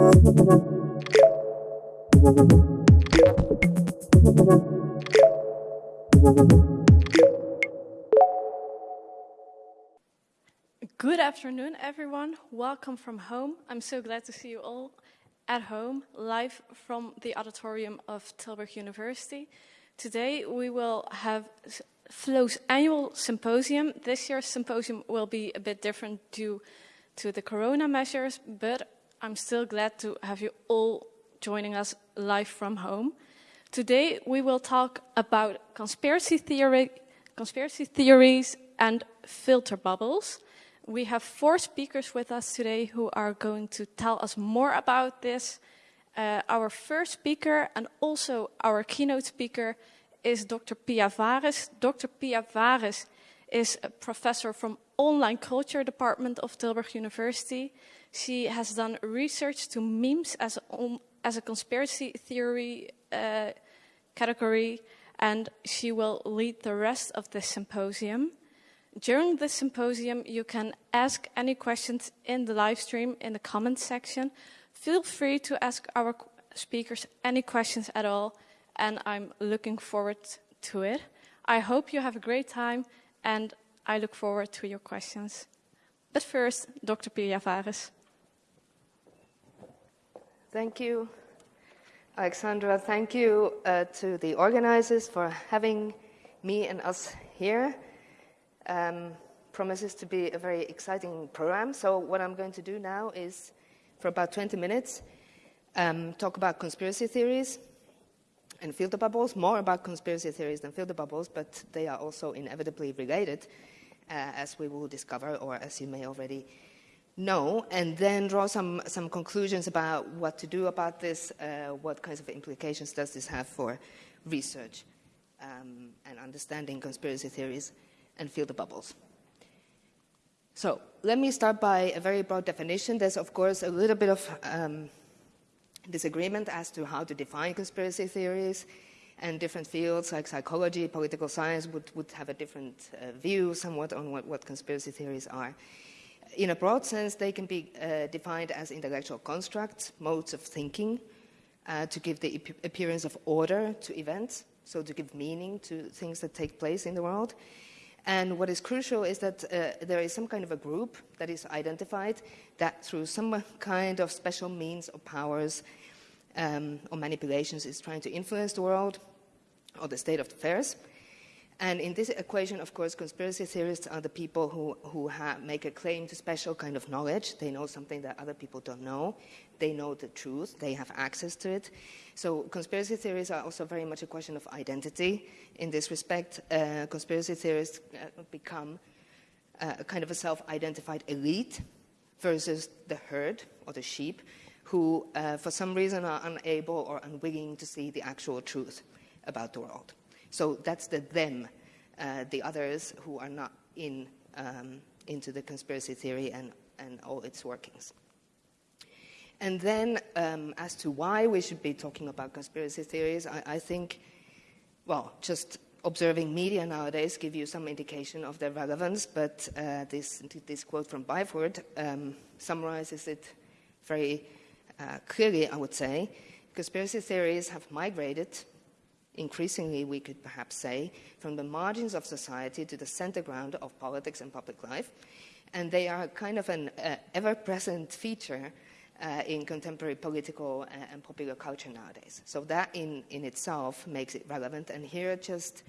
Good afternoon, everyone. Welcome from home. I'm so glad to see you all at home, live from the auditorium of Tilburg University. Today we will have FLO's annual symposium. This year's symposium will be a bit different due to the corona measures, but I'm still glad to have you all joining us live from home. Today we will talk about conspiracy theory, conspiracy theories and filter bubbles. We have four speakers with us today who are going to tell us more about this. Uh, our first speaker and also our keynote speaker is Dr. Piia Varis. Dr. Piia Varis is a professor from Online Culture Department of Tilburg University. She has done research to memes as a, as a conspiracy theory uh, category, and she will lead the rest of the symposium. During the symposium, you can ask any questions in the live stream in the comments section. Feel free to ask our speakers any questions at all, and I'm looking forward to it. I hope you have a great time, and I look forward to your questions. But first, Dr. Piia Varis. Thank you, Alexandra. Thank you uh, to the organizers for having me and us here um, promises to be a very exciting program. So what I'm going to do now is, for about 20 minutes, um, talk about conspiracy theories and filter bubbles, more about conspiracy theories than filter bubbles, but they are also inevitably related, uh, as we will discover, or as you may already know, and then draw some, some conclusions about what to do about this, uh, what kinds of implications does this have for research um, and understanding conspiracy theories and filter bubbles. So let me start by a very broad definition. There's, of course, a little bit of um, disagreement as to how to define conspiracy theories, and different fields like psychology, political science would, would have a different uh, view somewhat on what, what, conspiracy theories are. In a broad sense, they can be uh, defined as intellectual constructs, modes of thinking, uh, to give the appearance of order to events, so to give meaning to things that take place in the world. And what is crucial is that uh, there is some kind of a group that is identified that through some kind of special means or powers um, or manipulations is trying to influence the world or the state of affairs. And in this equation, of course, conspiracy theorists are the people who, who make a claim to special kind of knowledge. They know something that other people don't know. They know the truth. They have access to it. So conspiracy theories are also very much a question of identity. In this respect, uh, conspiracy theorists uh, become uh, a kind of a self-identified elite versus the herd or the sheep who, uh, for some reason, are unable or unwilling to see the actual truth about the world. So that's the them, uh, the others who are not in, um, into the conspiracy theory and, and all its workings. And then, um, as to why we should be talking about conspiracy theories, I, I, think, well, just observing media nowadays give you some indication of their relevance, but uh, this, this quote from Byford um, summarizes it very uh, clearly, I would say. Conspiracy theories have migrated increasingly, we could perhaps say, from the margins of society to the center ground of politics and public life. And they are kind of an uh, ever-present feature uh, in contemporary political uh, and popular culture nowadays. So that in, in itself makes it relevant. And here just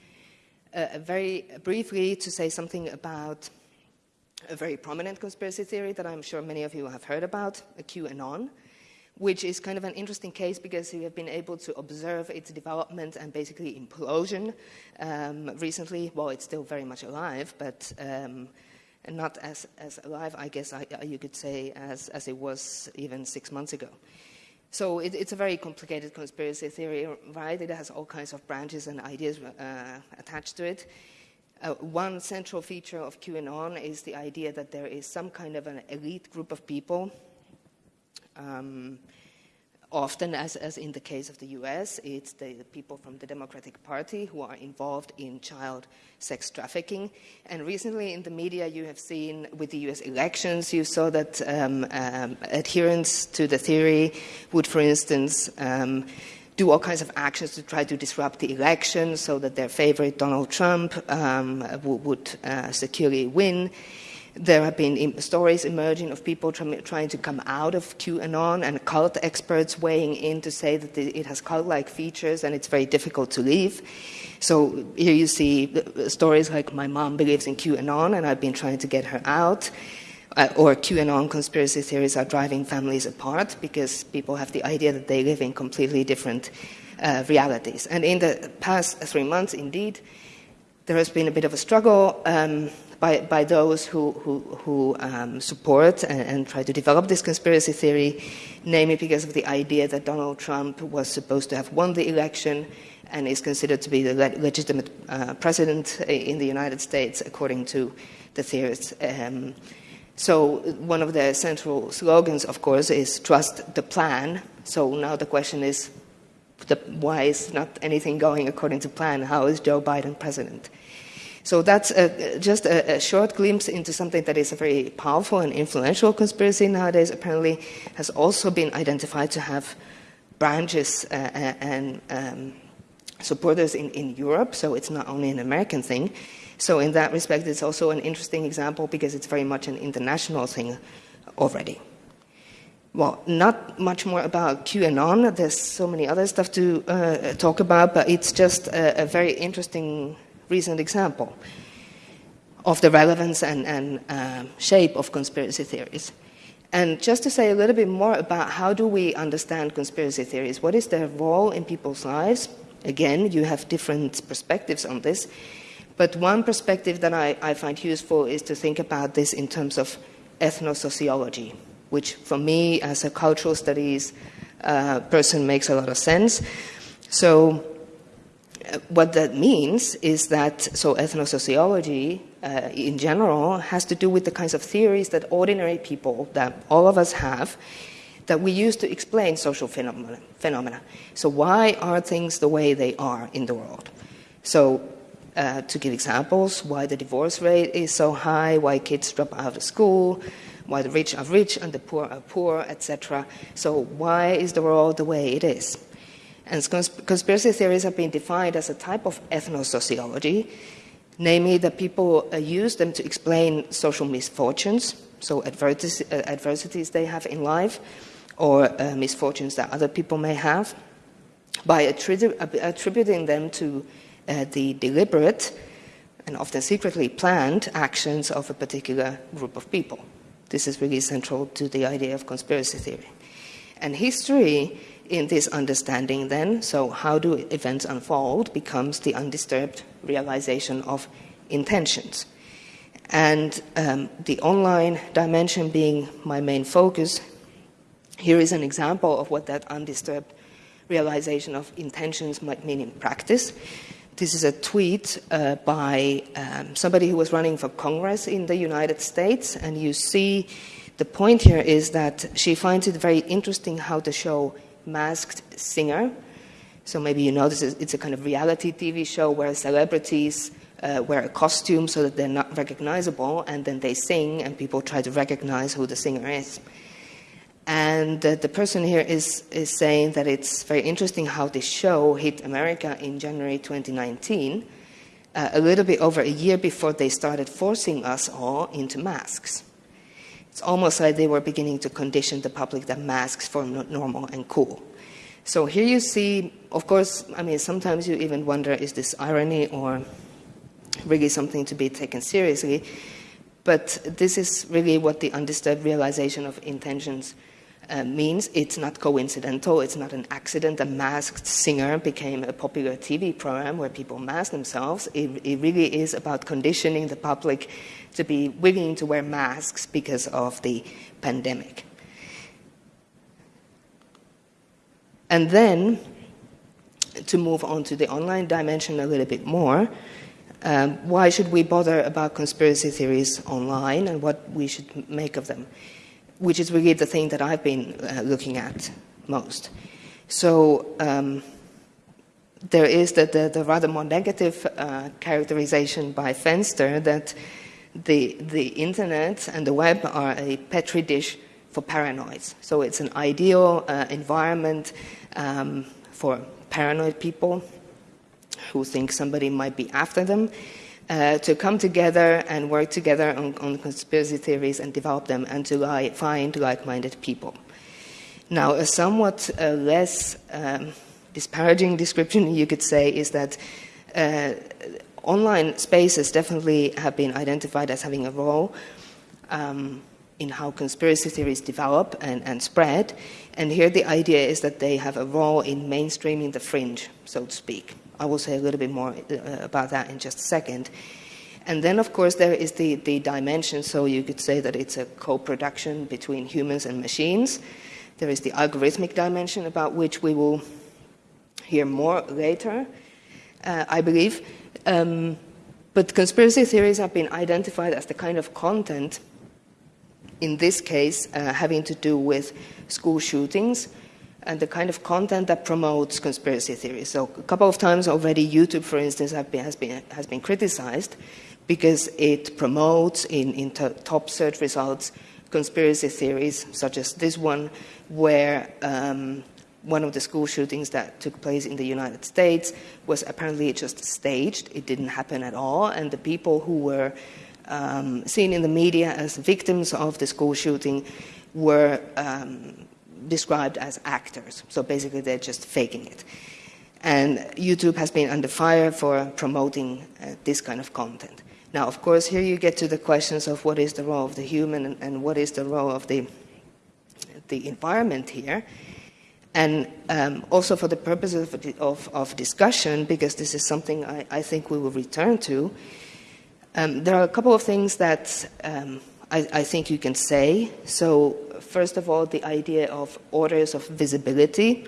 uh, very briefly to say something about a very prominent conspiracy theory that I'm sure many of you have heard about, QAnon which is kind of an interesting case because we have been able to observe its development and basically implosion um, recently. Well, it's still very much alive, but um, not as, as alive, I guess I, you could say, as, as it was even six months ago. So it, it's a very complicated conspiracy theory, right? It has all kinds of branches and ideas uh, attached to it. Uh, one central feature of QAnon is the idea that there is some kind of an elite group of people um, often, as, as in the case of the US, it's the, the, people from the Democratic Party who are involved in child sex trafficking. And recently in the media, you have seen with the US elections, you saw that um, um, adherents to the theory would, for instance, um, do all kinds of actions to try to disrupt the election so that their favorite, Donald Trump, um, would uh, securely win. There have been stories emerging of people trying to come out of QAnon and cult experts weighing in to say that it has cult like features and it's very difficult to leave. So here you see stories like my mom believes in QAnon and I've been trying to get her out. Uh, or QAnon conspiracy theories are driving families apart because people have the idea that they live in completely different uh, realities. And in the past three months, indeed, there has been a bit of a struggle. Um, by, by those who, who, who um, support and, and, try to develop this conspiracy theory, namely because of the idea that Donald Trump was supposed to have won the election and is considered to be the le- legitimate uh, president in the United States, according to the theorists. Um, so, one of the central slogans, of course, is trust the plan. So, now the question is the, why is not anything going according to plan? How is Joe Biden president? So that's a, just a, a, short glimpse into something that is a very powerful and influential conspiracy nowadays. Apparently, has also been identified to have branches uh, and um, supporters in, in Europe. So it's not only an American thing. So in that respect, it's also an interesting example because it's very much an international thing already. Well, not much more about QAnon. There's so many other stuff to uh, talk about, but it's just a, a very interesting recent example of the relevance and, and um, shape of conspiracy theories. And just to say a little bit more about how do we understand conspiracy theories, what is their role in people's lives? Again, you have different perspectives on this. But one perspective that I, I find useful is to think about this in terms of ethnosociology, which for me, as a cultural studies uh, person, makes a lot of sense. So, what that means is that so ethnosociology uh, in general has to do with the kinds of theories that ordinary people that all of us have that we use to explain social phenomena, phenomena. So why are things the way they are in the world? So uh, to give examples, why the divorce rate is so high, why kids drop out of school, why the rich are rich and the poor are poor, etc. So why is the world the way it is? And conspiracy theories have been defined as a type of ethnosociology, namely that people uh, use them to explain social misfortunes, so adversities, uh, adversities they have in life, or uh, misfortunes that other people may have, by attribu- attributing them to the deliberate and often secretly planned actions of a particular group of people. This is really central to the idea of conspiracy theory. And history in this understanding, then, so how do events unfold becomes the undisturbed realization of intentions. And um, the online dimension being my main focus, here is an example of what that undisturbed realization of intentions might mean in practice. This is a tweet uh, by um, somebody who was running for Congress in the United States, and you see the point here is that she finds it very interesting how the show Masked Singer. So maybe you know this is, it's a kind of reality TV show where celebrities uh, wear a costume so that they're not recognizable, and then they sing, and people try to recognize who the singer is. And uh, the person here is, is saying that it's very interesting how this show hit America in January 2019, uh, a little bit over a year before they started forcing us all into masks. It's almost like they were beginning to condition the public that masks were normal and cool. So here you see, of course, I mean, sometimes you even wonder is this irony or really something to be taken seriously? But this is really what the undisturbed realization of intentions uh, means. It's not coincidental, it's not an accident. A masked singer became a popular TV program where people mask themselves. It, it really is about conditioning the public to be willing to wear masks because of the pandemic. And then, to move on to the online dimension a little bit more, um, why should we bother about conspiracy theories online and what we should make of them? Which is really the thing that I've been uh, looking at most. So um, there is the, the, the, rather more negative uh, characterization by Fenster that the, the internet and the web are a petri dish for paranoids. So it's an ideal uh, environment um, for paranoid people who think somebody might be after them uh, to come together and work together on, on conspiracy theories and develop them and to li- find like minded people. Now, a somewhat uh, less um, disparaging description you could say is that uh, online spaces definitely have been identified as having a role um, in how conspiracy theories develop and, and spread. And here the idea is that they have a role in mainstreaming the fringe, so to speak. I will say a little bit more uh, about that in just a second. And then, of course, there is the, the dimension, so you could say that it's a co production between humans and machines. There is the algorithmic dimension, about which we will hear more later, uh, I believe. Um, but conspiracy theories have been identified as the kind of content, in this case, uh, having to do with school shootings and the kind of content that promotes conspiracy theories. So a couple of times already, YouTube, for instance, been, has, been, has been criticized because it promotes in, in top search results conspiracy theories, such as this one, where um, one of the school shootings that took place in the United States was apparently just staged. It didn't happen at all, and the people who were um, seen in the media as victims of the school shooting were um, described as actors. So basically, they're just faking it. And YouTube has been under fire for promoting uh, this kind of content. Now, of course, here you get to the questions of what is the role of the human and, and what is the role of the, the environment here. And um, also for the purposes of, of, of, discussion, because this is something I, I think we will return to, um, there are a couple of things that um, I, I, think you can say. So first of all, the idea of orders of visibility,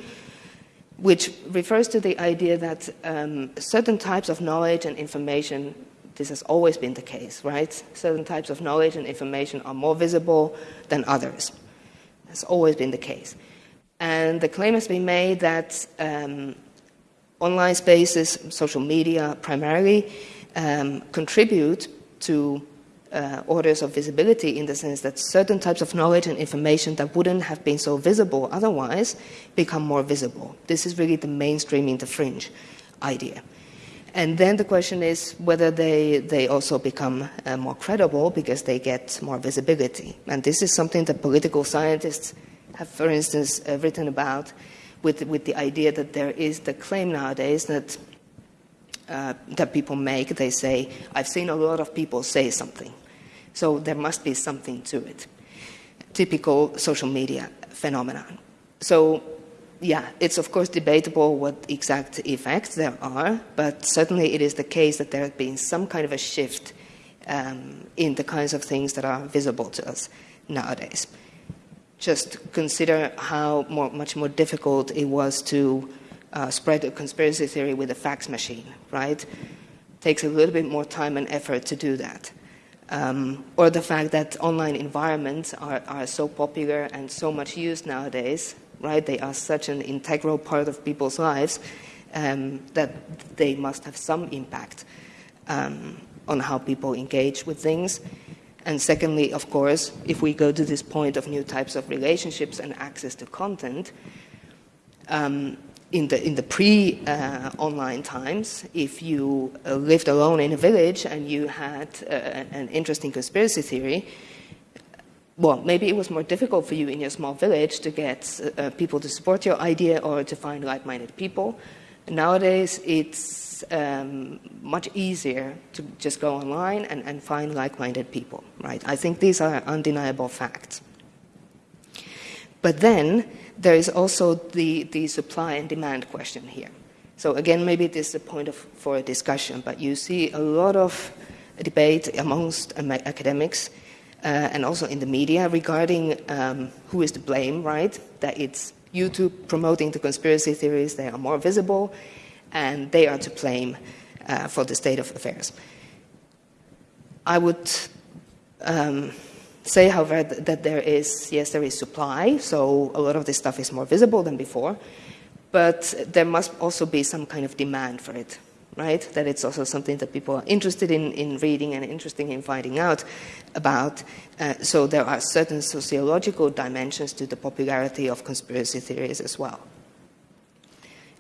which refers to the idea that um, certain types of knowledge and information, this has always been the case, right? Certain types of knowledge and information are more visible than others. That's always been the case. And the claim has been made that um, online spaces, social media primarily, um, contribute to uh, orders of visibility in the sense that certain types of knowledge and information that wouldn't have been so visible otherwise become more visible. This is really the mainstreaming the fringe idea. And then the question is whether they, they also become uh, more credible because they get more visibility. And this is something that political scientists have, for instance, uh, written about with, with the idea that there is the claim nowadays that, uh, that people make. They say, I've seen a lot of people say something. So there must be something to it. Typical social media phenomenon. So, yeah, it's of course debatable what exact effects there are, but certainly it is the case that there has been some kind of a shift um, in the kinds of things that are visible to us nowadays. Just consider how more, much more difficult it was to uh, spread a conspiracy theory with a fax machine, right? Takes a little bit more time and effort to do that um, or the fact that online environments are, are so popular and so much used nowadays, right? They are such an integral part of people's lives um, that they must have some impact um, on how people engage with things. And secondly, of course, if we go to this point of new types of relationships and access to content, um, in the, in the pre uh, online times, if you uh, lived alone in a village and you had uh, an interesting conspiracy theory, well, maybe it was more difficult for you in your small village to get uh, people to support your idea or to find like minded people. Nowadays, it's um, much easier to just go online and, and find like minded people, right? I think these are undeniable facts. But then, there is also the, the supply and demand question here. So again, maybe this is a point of, for a discussion, but you see a lot of debate amongst academics uh, and also in the media regarding um, who is to blame, right? That it's YouTube promoting the conspiracy theories, they are more visible, and they are to blame uh, for the state of affairs. I would um, say, however, that there is, yes, there is supply, so a lot of this stuff is more visible than before, but there must also be some kind of demand for it, right? That it's also something that people are interested in, in reading and interested in finding out about. Uh, so there are certain sociological dimensions to the popularity of conspiracy theories as well.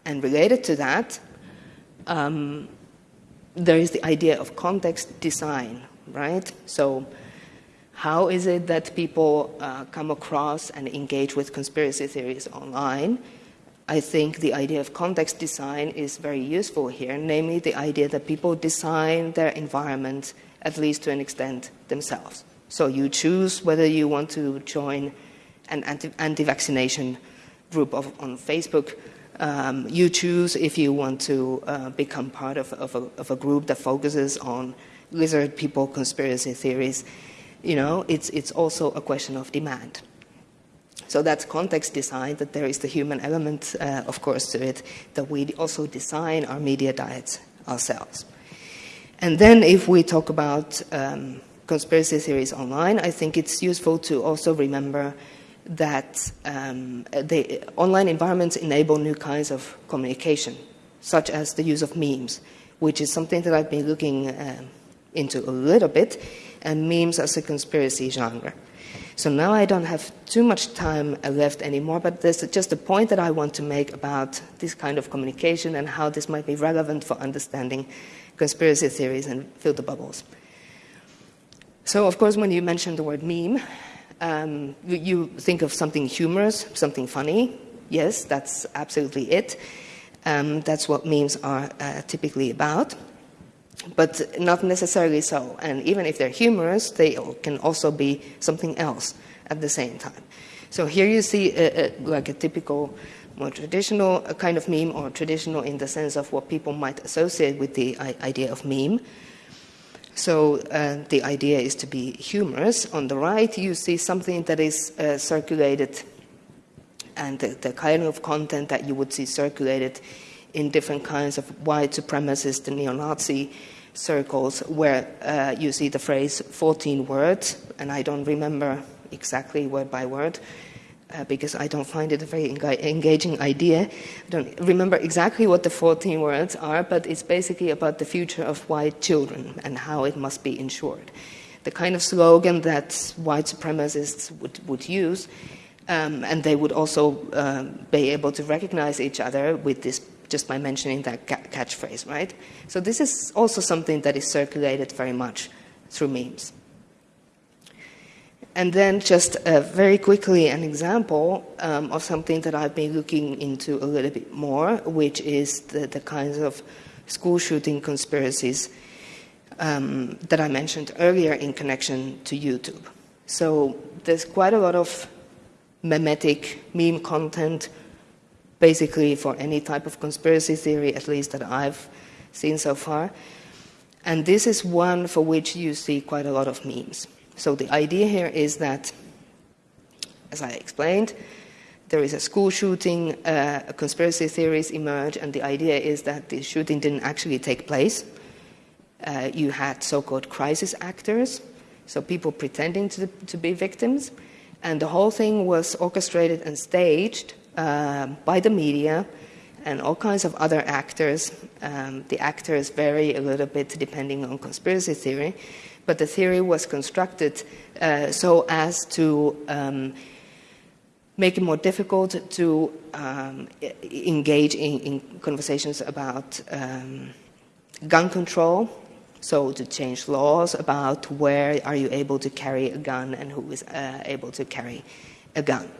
And related to that, um, there is the idea of context design, right? So how is it that people uh, come across and engage with conspiracy theories online? I think the idea of context design is very useful here, namely the idea that people design their environment, at least to an extent, themselves. So you choose whether you want to join an anti vaccination group of, on Facebook. Um, you choose if you want to uh, become part of, of, a, of a group that focuses on lizard people conspiracy theories you know, it's, it's also a question of demand. So that's context design, that there is the human element, uh, of course, to it, that we also design our media diets ourselves. And then if we talk about um, conspiracy theories online, I think it's useful to also remember that um, the online environments enable new kinds of communication, such as the use of memes, which is something that I've been looking uh, into a little bit and memes as a conspiracy genre. So now I don't have too much time left anymore, but there's just a point that I want to make about this kind of communication and how this might be relevant for understanding conspiracy theories and filter bubbles. So, of course, when you mention the word meme, um, you think of something humorous, something funny. Yes, that's absolutely it. Um, that's what memes are uh, typically about but not necessarily so. And even if they're humorous, they can also be something else at the same time. So here you see a, a, like a typical, more traditional kind of meme, or traditional in the sense of what people might associate with the idea of meme. So uh, the idea is to be humorous. On the right, you see something that is uh, circulated, and the, the kind of content that you would see circulated in different kinds of white supremacist and neo-Nazi circles where uh, you see the phrase 14 words, and I don't remember exactly word by word uh, because I don't find it a very engaging idea. I don't remember exactly what the 14 words are, but it's basically about the future of white children and how it must be ensured. The kind of slogan that white supremacists would, would use, um, and they would also um, be able to recognize each other with this just by mentioning that ca- catchphrase, right? So this is also something that is circulated very much through memes. And then, just uh, very quickly, an example um, of something that I've been looking into a little bit more, which is the, the kinds of school shooting conspiracies um, that I mentioned earlier in connection to YouTube. So, there's quite a lot of memetic meme content basically for any type of conspiracy theory, at least that I've seen so far. And this is one for which you see quite a lot of memes. So the idea here is that, as I explained, there is a school shooting, uh, conspiracy theories emerge, and the idea is that the shooting didn't actually take place. Uh, you had so called crisis actors, so people pretending to, to be victims, and the whole thing was orchestrated and staged uh, by the media and all kinds of other actors. Um, the actors vary a little bit depending on conspiracy theory, but the theory was constructed uh, so as to um, make it more difficult to um, engage in, in, conversations about um, gun control. So to change laws about where are you able to carry a gun and who is uh, able to carry a gun.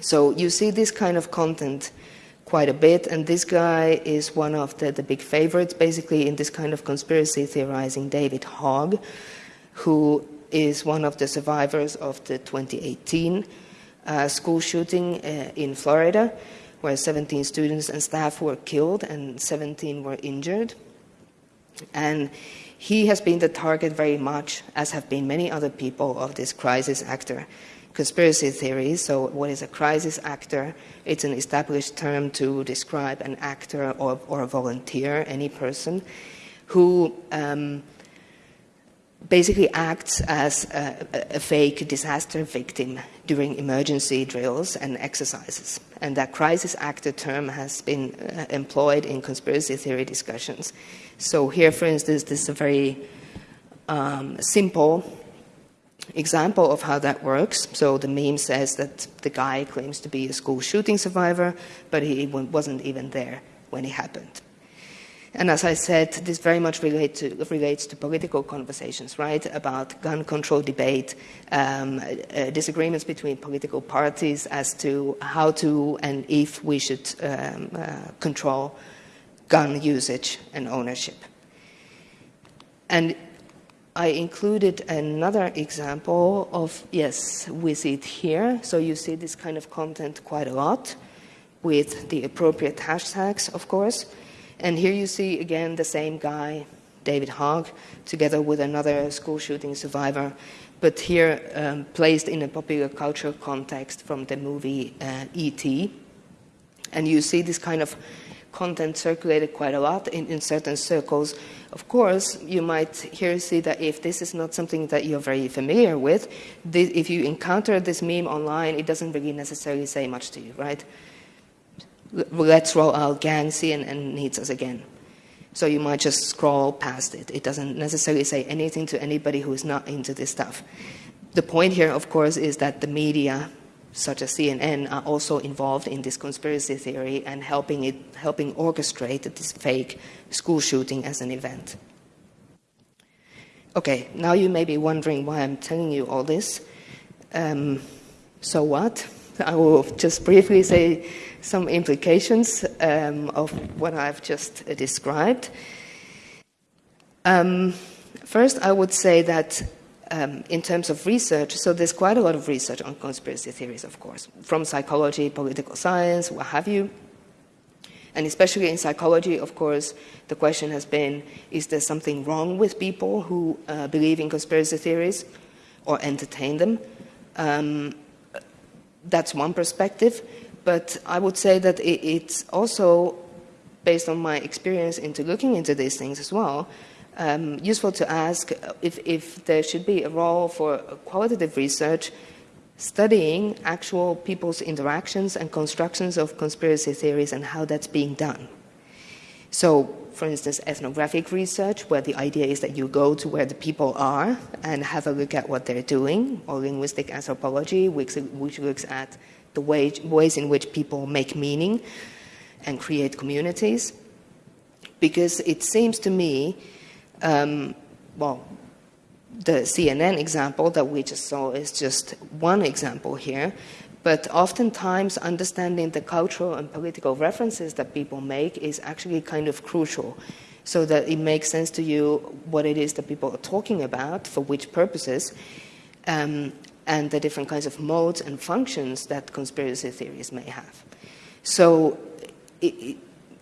So you see this kind of content quite a bit, and this guy is one of the, the big favorites, basically, in this kind of conspiracy theorizing, David Hogg, who is one of the survivors of the 2018 uh, school shooting uh, in Florida, where 17 students and staff were killed and 17 were injured. And he has been the target very much, as have been many other people, of this crisis actor conspiracy theories. So, what is a crisis actor? It's an established term to describe an actor or, or a volunteer, any person who um, basically acts as a, a, fake disaster victim during emergency drills and exercises. And that crisis actor term has been uh, employed in conspiracy theory discussions. So here, for instance, this is a very um, simple example of how that works. So the meme says that the guy claims to be a school shooting survivor, but he wasn't even there when it happened. And as I said, this very much relate to, relates to political conversations, right, about gun control debate, um, uh, disagreements between political parties as to how to and if we should um, uh, control gun usage and ownership. And I included another example of, yes, we see it here. So you see this kind of content quite a lot with the appropriate hashtags, of course. And here you see again the same guy, David Hogg, together with another school shooting survivor, but here um, placed in a popular culture context from the movie uh, E.T. And you see this kind of content circulated quite a lot in, in certain circles. Of course, you might here see that if this is not something that you're very familiar with, if you encounter this meme online, it doesn't really necessarily say much to you, right? let's roll out gang CNN needs us again. So you might just scroll past it. It doesn't necessarily say anything to anybody who is not into this stuff. The point here, of course, is that the media, such as CNN, are also involved in this conspiracy theory and helping it, helping orchestrate this fake school shooting as an event. Okay, now you may be wondering why I'm telling you all this. Um, so what? I will just briefly say some implications um, of what I've just uh, described. Um, first, I would say that um, in terms of research, so there's quite a lot of research on conspiracy theories, of course, from psychology, political science, what have you. And especially in psychology, of course, the question has been is there something wrong with people who uh, believe in conspiracy theories or entertain them? Um, that's one perspective. But I would say that it, it's also, based on my experience into looking into these things as well, um, useful to ask if, if there should be a role for qualitative research studying actual people's interactions and constructions of conspiracy theories and how that's being done. So, for instance, ethnographic research, where the idea is that you go to where the people are and have a look at what they're doing, or linguistic anthropology, which, which looks at the way, ways in which people make meaning and create communities. Because it seems to me, um, well, the CNN example that we just saw is just one example here, but oftentimes understanding the cultural and political references that people make is actually kind of crucial so that it makes sense to you what it is that people are talking about, for which purposes, um, and the different kinds of modes and functions that conspiracy theories may have. So, it,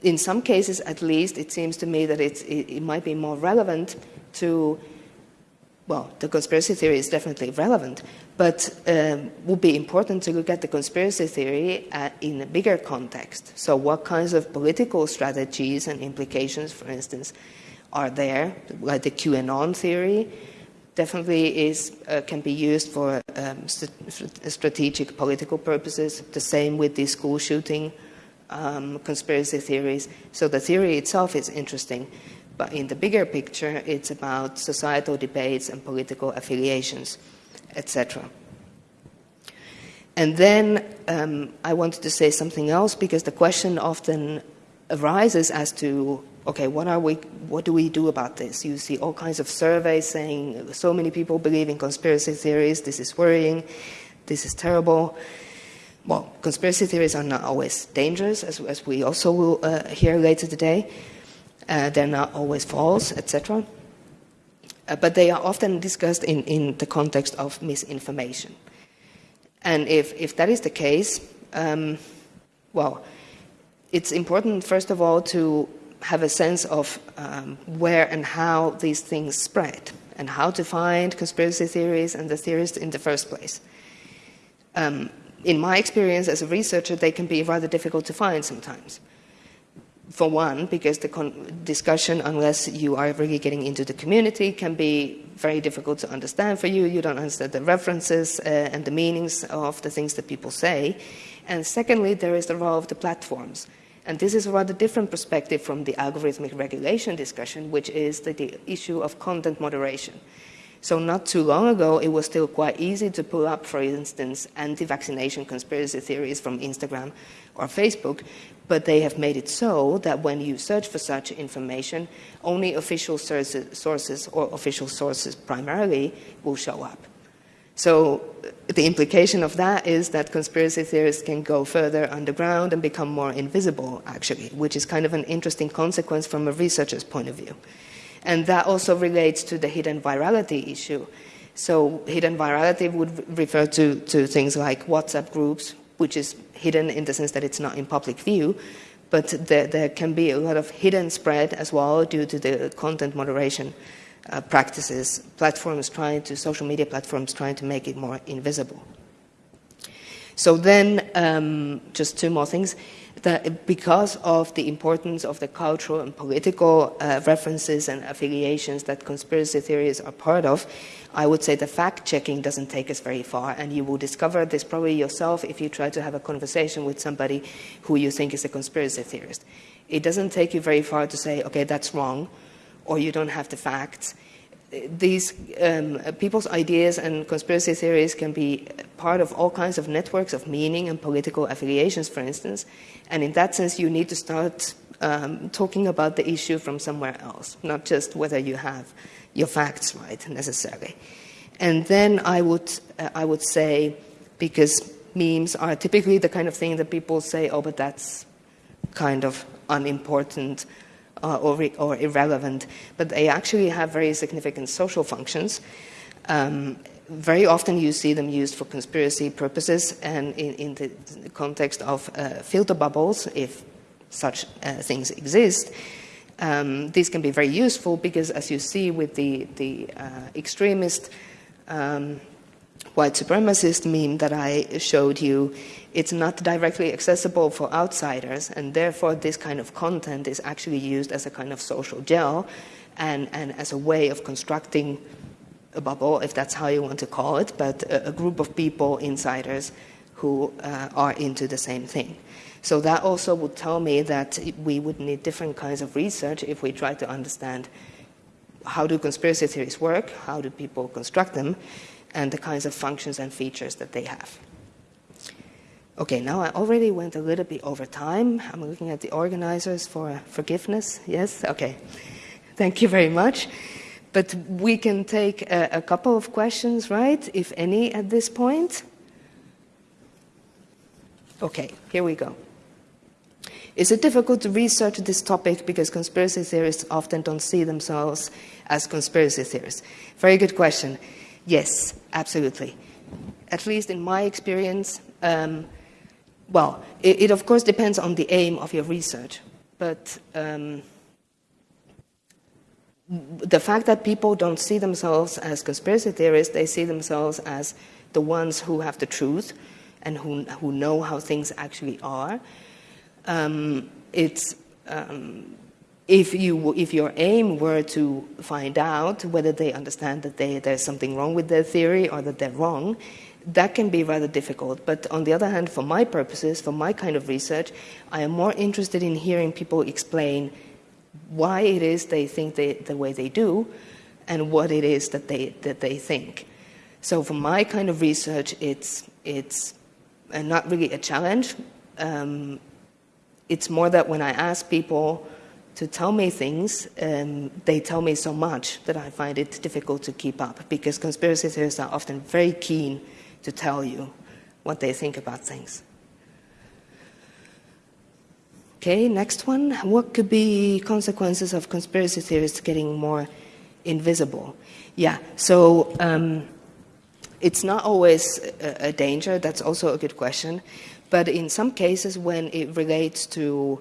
in some cases, at least, it seems to me that it, it might be more relevant to, well, the conspiracy theory is definitely relevant, but um, would be important to look at the conspiracy theory at, in a bigger context. So, what kinds of political strategies and implications, for instance, are there, like the QAnon theory? definitely is, uh, can be used for um, st strategic political purposes. The same with the school shooting um, conspiracy theories. So the theory itself is interesting, but in the bigger picture, it's about societal debates and political affiliations, etc. And then um, I wanted to say something else because the question often arises as to okay, what are we, what do we do about this? You see all kinds of surveys saying so many people believe in conspiracy theories. This is worrying. This is terrible. Well, conspiracy theories are not always dangerous, as, as we also will uh, hear later today. Uh, they're not always false, etc. Uh, but they are often discussed in, in the context of misinformation. And if, if that is the case, um, well, it's important, first of all, to have a sense of um, where and how these things spread and how to find conspiracy theories and the theorists in the first place. Um, in my experience as a researcher, they can be rather difficult to find sometimes. for one, because the discussion, unless you are really getting into the community, can be very difficult to understand for you. You don't understand the references uh, and the meanings of the things that people say. And secondly, there is the role of the platforms. And this is a rather different perspective from the algorithmic regulation discussion, which is the, the issue of content moderation. So not too long ago, it was still quite easy to pull up, for instance, anti-vaccination conspiracy theories from Instagram or Facebook, but they have made it so that when you search for such information, only official sources or official sources primarily will show up. So uh, the implication of that is that conspiracy theorists can go further underground and become more invisible, actually, which is kind of an interesting consequence from a researcher's point of view. And that also relates to the hidden virality issue. So hidden virality would refer to, to things like WhatsApp groups, which is hidden in the sense that it's not in public view, but there, there can be a lot of hidden spread as well due to the content moderation uh, practices, platforms trying to, social media platforms trying to make it more invisible. So then, um, just two more things that because of the importance of the cultural and political uh, references and affiliations that conspiracy theories are part of, I would say the fact checking doesn't take us very far, and you will discover this probably yourself if you try to have a conversation with somebody who you think is a conspiracy theorist. It doesn't take you very far to say, okay, that's wrong, or you don't have the facts these um, people's ideas and conspiracy theories can be part of all kinds of networks of meaning and political affiliations, for instance. And in that sense, you need to start um, talking about the issue from somewhere else, not just whether you have your facts right necessarily. And then I would, uh, I would say, because memes are typically the kind of thing that people say, oh, but that's kind of unimportant uh, or, or, irrelevant, but they actually have very significant social functions. Um, very often you see them used for conspiracy purposes and in, in the, context of uh, filter bubbles, if such uh, things exist. Um, these can be very useful because, as you see with the, the uh, extremist um, white supremacist meme that I showed you, it's not directly accessible for outsiders, and therefore this kind of content is actually used as a kind of social gel and, and as a way of constructing a bubble, if that's how you want to call it, but a, a group of people, insiders, who uh, are into the same thing. So that also would tell me that we would need different kinds of research if we try to understand how do conspiracy theories work, how do people construct them, and the kinds of functions and features that they have. Okay, now I already went a little bit over time. I'm looking at the organizers for forgiveness. Yes? Okay. Thank you very much. But we can take a, a couple of questions, right? If any, at this point. Okay, here we go. Is it difficult to research this topic because conspiracy theorists often don't see themselves as conspiracy theorists? Very good question. Yes, absolutely. At least in my experience, um, well, it, it, of course depends on the aim of your research, but um, the fact that people don't see themselves as conspiracy theorists, they see themselves as the ones who have the truth and who, who know how things actually are. Um, it's, um, if, you, if your aim were to find out whether they understand that they, there's something wrong with their theory or that they're wrong, that can be rather difficult. But on the other hand, for my purposes, for my kind of research, I am more interested in hearing people explain why it is they think they, the way they do and what it is that they, that they think. So for my kind of research, it's, it's uh, not really a challenge. Um, it's more that when I ask people to tell me things, um, they tell me so much that I find it difficult to keep up because conspiracy theorists are often very keen to tell you what they think about things. Okay, next one. What could be consequences of conspiracy theorists getting more invisible? Yeah, so um, it's not always a, a, danger. That's also a good question. But in some cases, when it relates to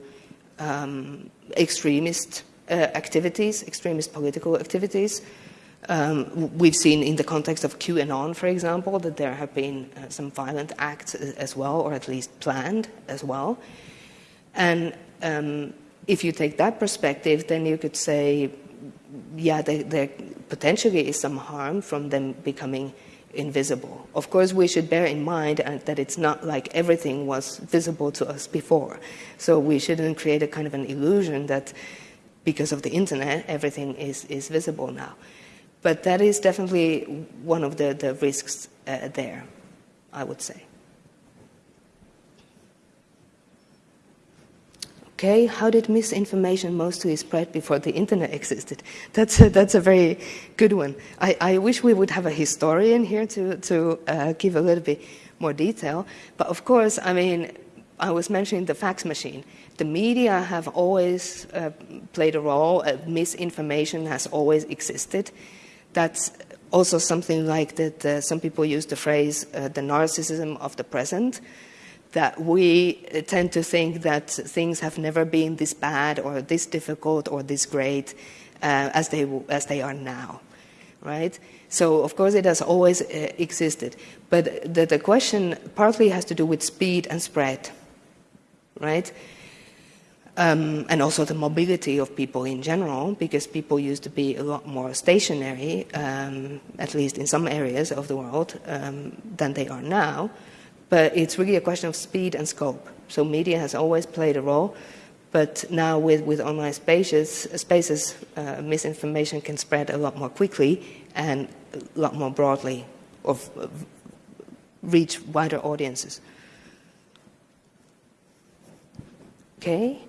um, extremist uh, activities, extremist political activities, um, we've seen in the context of QAnon, for example, that there have been uh, some violent acts as well, or at least planned as well. And um, if you take that perspective, then you could say, yeah, there, there potentially is some harm from them becoming invisible. Of course, we should bear in mind uh, that it's not like everything was visible to us before. So we shouldn't create a kind of an illusion that because of the internet, everything is, is visible now. But that is definitely one of the, the risks uh, there, I would say. Okay, how did misinformation mostly spread before the internet existed? That's a, that's a very good one. I, I wish we would have a historian here to, to uh, give a little bit more detail. But of course, I mean, I was mentioning the fax machine. The media have always uh, played a role, uh, misinformation has always existed. That's also something like that uh, some people use the phrase uh, the narcissism of the present that we tend to think that things have never been this bad or this difficult or this great uh, as, they, as they are now, right? So, of course, it has always uh, existed. But the, the question partly has to do with speed and spread, right? Um, and also the mobility of people in general, because people used to be a lot more stationary, um, at least in some areas of the world, um, than they are now. But it's really a question of speed and scope. So media has always played a role, but now with, with online spaces, spaces uh, misinformation can spread a lot more quickly and a lot more broadly, of, of reach wider audiences. Okay.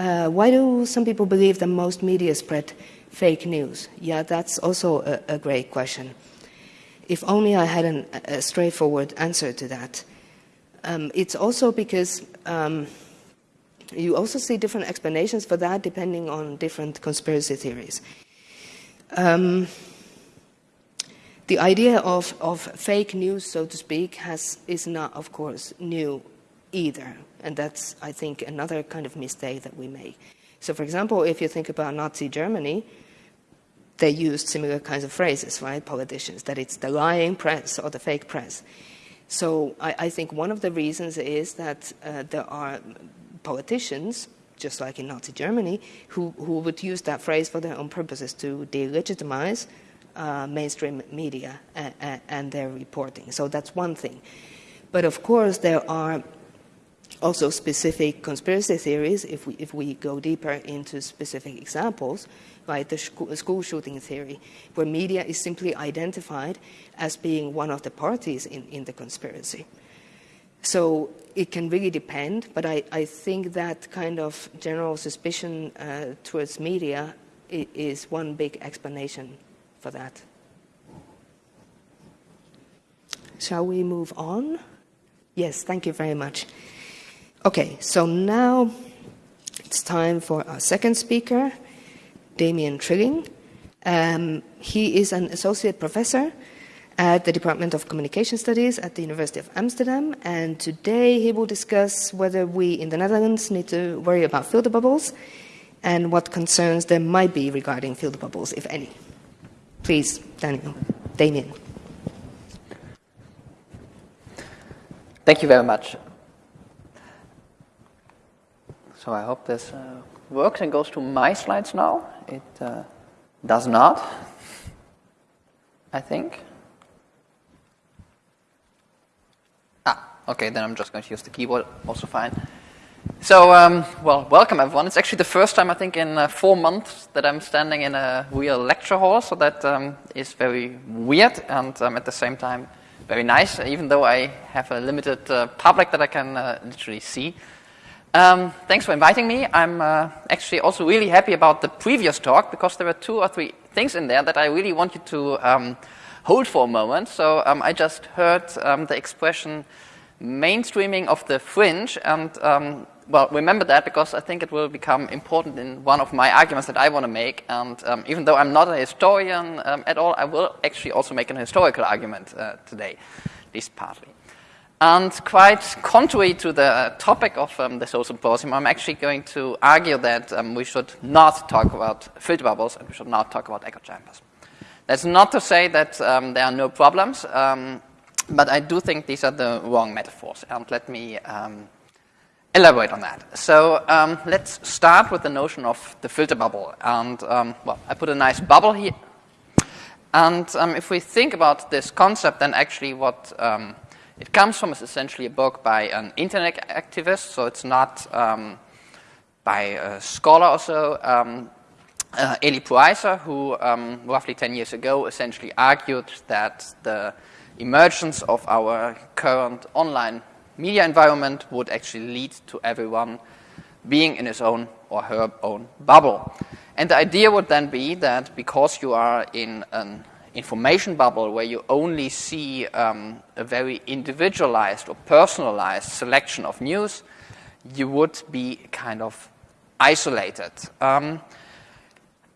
Uh, why do some people believe that most media spread fake news? Yeah, that's also a, a great question. If only I had an, a straightforward answer to that. Um, it's also because um, you also see different explanations for that depending on different conspiracy theories. Um, the idea of, of fake news, so to speak, has, is not, of course, new either. And that's, I think, another kind of mistake that we make. So, for example, if you think about Nazi Germany, they used similar kinds of phrases, right? Politicians, that it's the lying press or the fake press. So I, I think one of the reasons is that uh, there are politicians, just like in Nazi Germany, who, who would use that phrase for their own purposes to delegitimize uh, mainstream media and, and their reporting. So that's one thing. But of course, there are also specific conspiracy theories, if we, if we go deeper into specific examples, like the school shooting theory, where media is simply identified as being one of the parties in, in the conspiracy. So it can really depend, but I, I think that kind of general suspicion uh, towards media is one big explanation for that. Shall we move on? Yes, thank you very much. Okay, so now it's time for our second speaker. Damien Trilling. Um, he is an associate professor at the Department of Communication Studies at the University of Amsterdam, and today he will discuss whether we in the Netherlands need to worry about filter bubbles and what concerns there might be regarding filter bubbles, if any. Please, Daniel, Damien. Thank you very much. So I hope this uh, works and goes to my slides now. It uh, does not, I think. Ah, okay, then I'm just going to use the keyboard, also fine. So, um, well, welcome everyone. It's actually the first time, I think, in uh, four months that I'm standing in a real lecture hall, so that um, is very weird and um, at the same time very nice, even though I have a limited uh, public that I can uh, literally see. Um, thanks for inviting me. I'm uh, actually also really happy about the previous talk because there were two or three things in there that I really want you to um, hold for a moment. So um, I just heard um, the expression mainstreaming of the fringe and um, well, remember that because I think it will become important in one of my arguments that I want to make. And um, even though I'm not a historian at all, I will actually also make an historical argument uh, today, at least partly. And quite contrary to the topic of um, the social symposium, I'm actually going to argue that um, we should not talk about filter bubbles and we should not talk about echo chambers. That's not to say that um, there are no problems, um, but I do think these are the wrong metaphors. And let me um, elaborate on that. So um, let's start with the notion of the filter bubble. And well, I put a nice bubble here. And if we think about this concept, then actually what it comes from essentially a book by an internet activist. So it's not um, by a scholar or so. Um, uh, Eli Pariser, who roughly 10 years ago essentially argued that the emergence of our current online media environment would actually lead to everyone being in his own or her own bubble. And the idea would then be that because you are in an information bubble where you only see um, a very individualized or personalized selection of news, you would be kind of isolated. Um,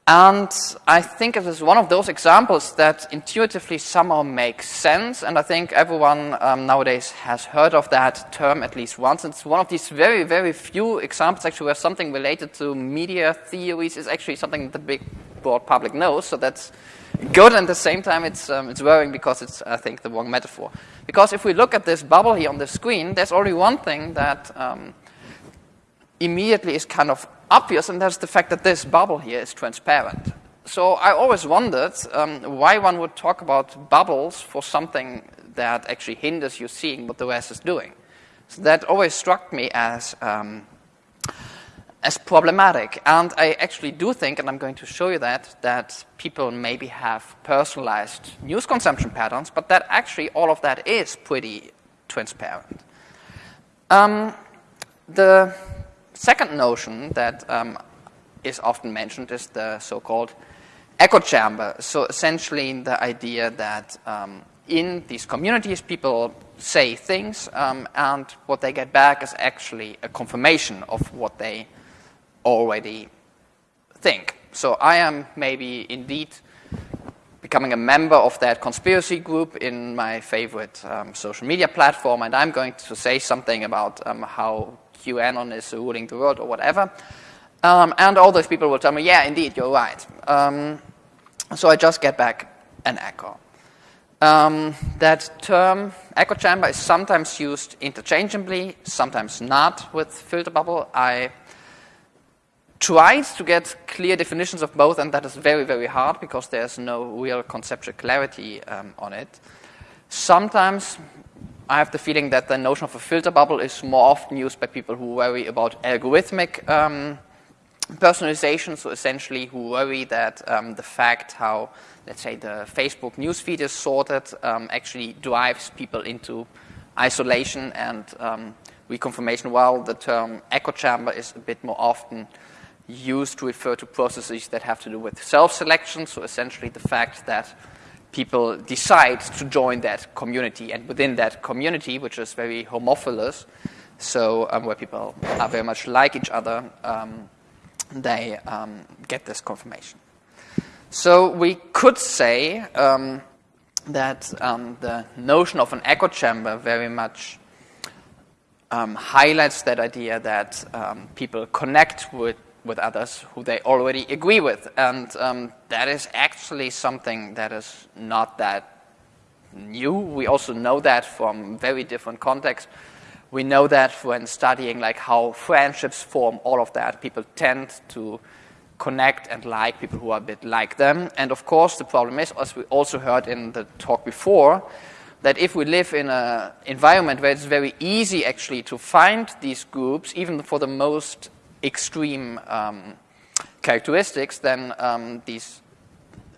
and I think it is one of those examples that intuitively somehow makes sense. And I think everyone um, nowadays has heard of that term at least once. It's one of these very, very few examples actually where something related to media theories is actually something that the big broad public knows. So that's good. And at the same time, it's, um, it's worrying because it's, I think, the wrong metaphor. Because if we look at this bubble here on the screen, there's only one thing that um, immediately is kind of obvious, and that's the fact that this bubble here is transparent. So I always wondered um, why one would talk about bubbles for something that actually hinders you seeing what the rest is doing. So that always struck me as um, as problematic. And I actually do think, and I'm going to show you that, that people maybe have personalized news consumption patterns, but that actually all of that is pretty transparent. Um, the second notion that um, is often mentioned is the so-called echo chamber. So essentially the idea that um, in these communities people say things um, and what they get back is actually a confirmation of what they already think. So I am maybe indeed becoming a member of that conspiracy group in my favorite um, social media platform and I'm going to say something about um, how QAnon is ruling the world or whatever. Um, and all those people will tell me, yeah, indeed, you're right. Um, so I just get back an echo. Um, that term, echo chamber, is sometimes used interchangeably, sometimes not with filter bubble. I tried to get clear definitions of both, and that is very, very hard because there's no real conceptual clarity um, on it. Sometimes I have the feeling that the notion of a filter bubble is more often used by people who worry about algorithmic um, personalization, so essentially who worry that um, the fact how, let's say, the Facebook newsfeed is sorted um, actually drives people into isolation and um, reconfirmation, while the term echo chamber is a bit more often used to refer to processes that have to do with self-selection, so essentially the fact that people decide to join that community. And within that community, which is very homophilous, so um, where people are very much like each other, um, they um, get this confirmation. So we could say um, that um, the notion of an echo chamber very much highlights that idea that people connect with with others who they already agree with. And um, that is actually something that is not that new. We also know that from very different contexts. We know that when studying like how friendships form, all of that, people tend to connect and like people who are a bit like them. And of course, the problem is, as we also heard in the talk before, that if we live in an environment where it's very easy actually to find these groups, even for the most extreme um, characteristics, then um, these,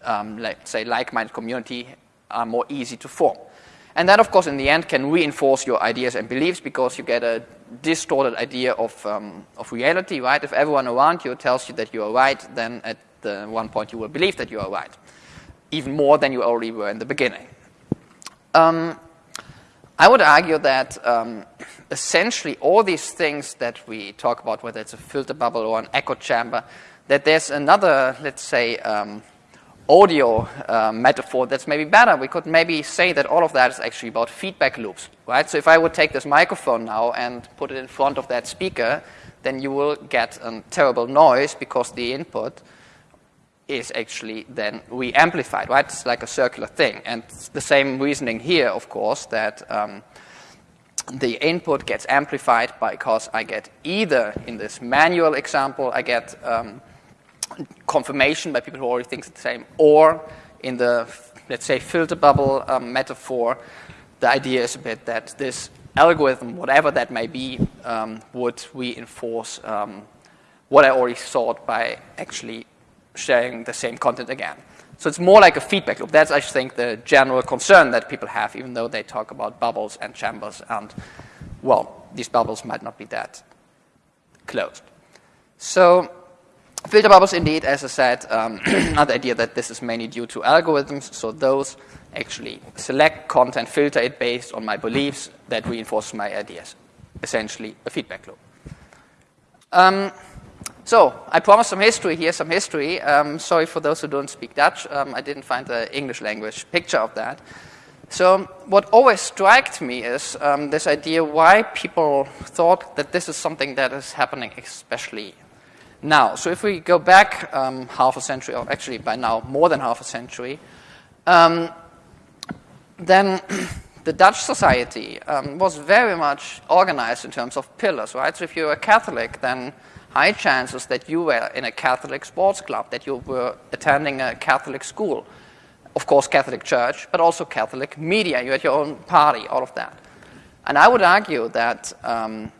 um, let's say, like-minded community are more easy to form. And that, of course, in the end can reinforce your ideas and beliefs because you get a distorted idea of, um, of reality, right? If everyone around you tells you that you are right, then at the one point you will believe that you are right, even more than you already were in the beginning. Um, I would argue that um, essentially all these things that we talk about, whether it's a filter bubble or an echo chamber, that there's another, let's say, um, audio uh, metaphor that's maybe better. We could maybe say that all of that is actually about feedback loops, right? So if I would take this microphone now and put it in front of that speaker, then you will get a terrible noise because the input is actually then re-amplified, right? It's like a circular thing. And the same reasoning here, of course, that um, the input gets amplified because I get either in this manual example, I get um, confirmation by people who already think the same, or in the, let's say, filter bubble um, metaphor, the idea is a bit that this algorithm, whatever that may be, um, would reinforce um, what I already thought by actually sharing the same content again. So it's more like a feedback loop. That's, I think, the general concern that people have, even though they talk about bubbles and chambers. And, well, these bubbles might not be that closed. So filter bubbles, indeed, as I said, um, another idea that this is mainly due to algorithms. So those actually select content, filter it based on my beliefs that reinforce my ideas. Essentially, a feedback loop. Um, so I promised some history. Here's some history. Um, sorry for those who don't speak Dutch. Um, I didn't find the English language picture of that. So what always struck me is um, this idea why people thought that this is something that is happening especially now. So if we go back um, half a century, or actually by now more than half a century, um, then the Dutch society um, was very much organized in terms of pillars, right? So if you're a Catholic, then high chances that you were in a Catholic sports club, that you were attending a Catholic school, of course, Catholic church, but also Catholic media. You had your own party, all of that. And I would argue that um,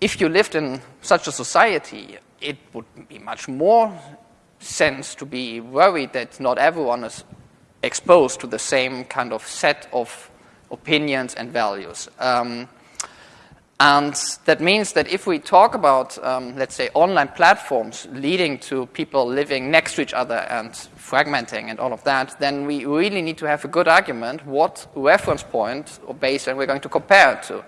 if you lived in such a society, it would be much more sense to be worried that not everyone is exposed to the same kind of set of opinions and values. Um, and that means that if we talk about, um, let's say, online platforms leading to people living next to each other and fragmenting and all of that, then we really need to have a good argument what reference point or base baseline we're going to compare it to.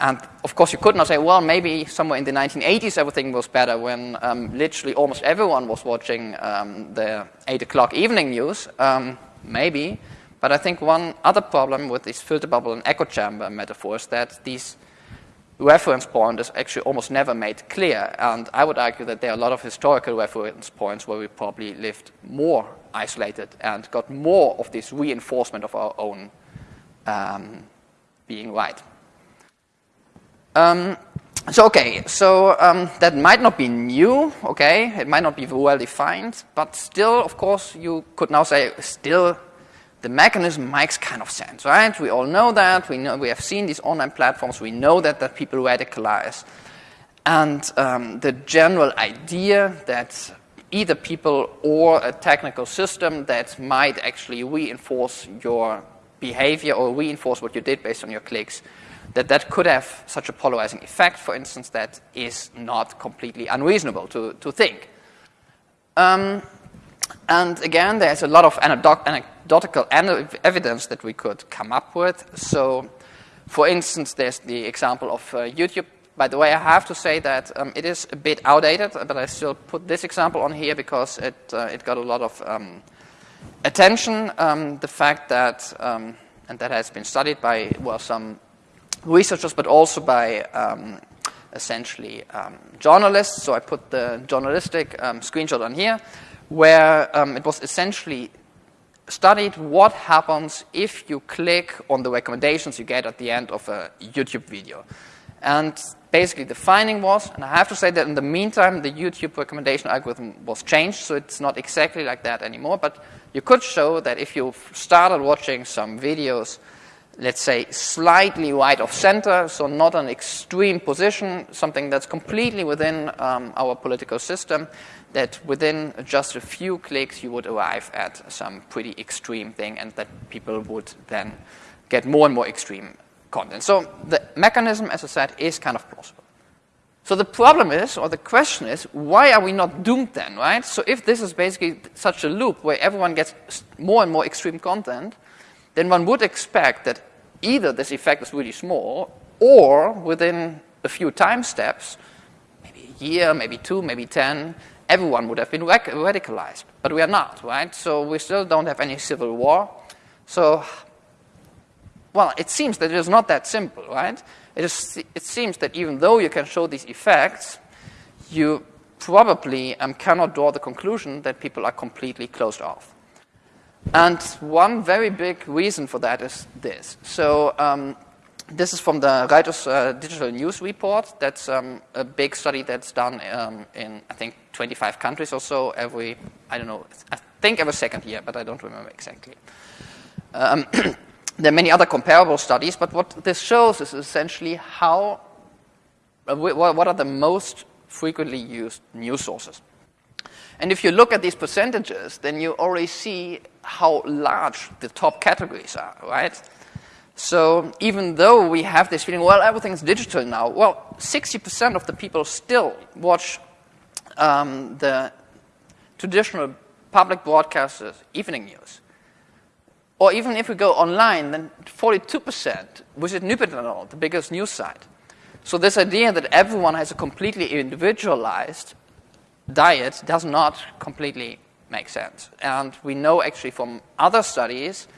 And of course, you could not say, well, maybe somewhere in the 1980s everything was better when um, literally almost everyone was watching um, the 8 o'clock evening news. Um, maybe. But I think one other problem with these filter bubble and echo chamber metaphors that these reference point is actually almost never made clear. And I would argue that there are a lot of historical reference points where we probably lived more isolated and got more of this reinforcement of our own um, being right. Um, so, okay, so um, that might not be new, okay, it might not be well defined, but still, of course, you could now say, still, the mechanism makes kind of sense, right? We all know that, we, know, we have seen these online platforms, we know that, that people radicalize. And um, the general idea that either people or a technical system that might actually reinforce your behavior or reinforce what you did based on your clicks that that could have such a polarizing effect, for instance, that is not completely unreasonable to, to think. Um, and again, there's a lot of anecdotal evidence that we could come up with. So, for instance, there's the example of uh, YouTube. By the way, I have to say that um, it is a bit outdated, but I still put this example on here because it, uh, it got a lot of um, attention. Um, the fact that, um, and that has been studied by, well, some researchers, but also by um, essentially um, journalists. So I put the journalistic screenshot on here, where it was essentially studied what happens if you click on the recommendations you get at the end of a YouTube video. And basically the finding was, and I have to say that in the meantime, the YouTube recommendation algorithm was changed, so it's not exactly like that anymore, but you could show that if you started watching some videos let's say, slightly right of center, so not an extreme position, something that's completely within um, our political system, that within just a few clicks you would arrive at some pretty extreme thing and that people would then get more and more extreme content. So the mechanism, as I said, is kind of plausible. So the problem is, or the question is, why are we not doomed then, right? So if this is basically such a loop where everyone gets more and more extreme content, then one would expect that either this effect is really small, or within a few time steps, maybe a year, maybe two, maybe ten, everyone would have been radicalized. But we are not, right? So we still don't have any civil war. So, well, it seems that it is not that simple, right? It, is, it seems that even though you can show these effects, you probably um, cannot draw the conclusion that people are completely closed off. And one very big reason for that is this. So um, this is from the Reuters uh, Digital News Report. That's um, a big study that's done um, in, I think, 25 countries or so every, I don't know, I think every second year, but I don't remember exactly. Um, there are many other comparable studies, but what this shows is essentially how, uh, what are the most frequently used news sources. And if you look at these percentages, then you already see how large the top categories are, right? So even though we have this feeling, well, everything's digital now, well, 60% of the people still watch um, the traditional public broadcasters' evening news. Or even if we go online, then 42% visit Nyheterna, the biggest news site. So this idea that everyone has a completely individualized diet does not completely make sense. And we know actually from other studies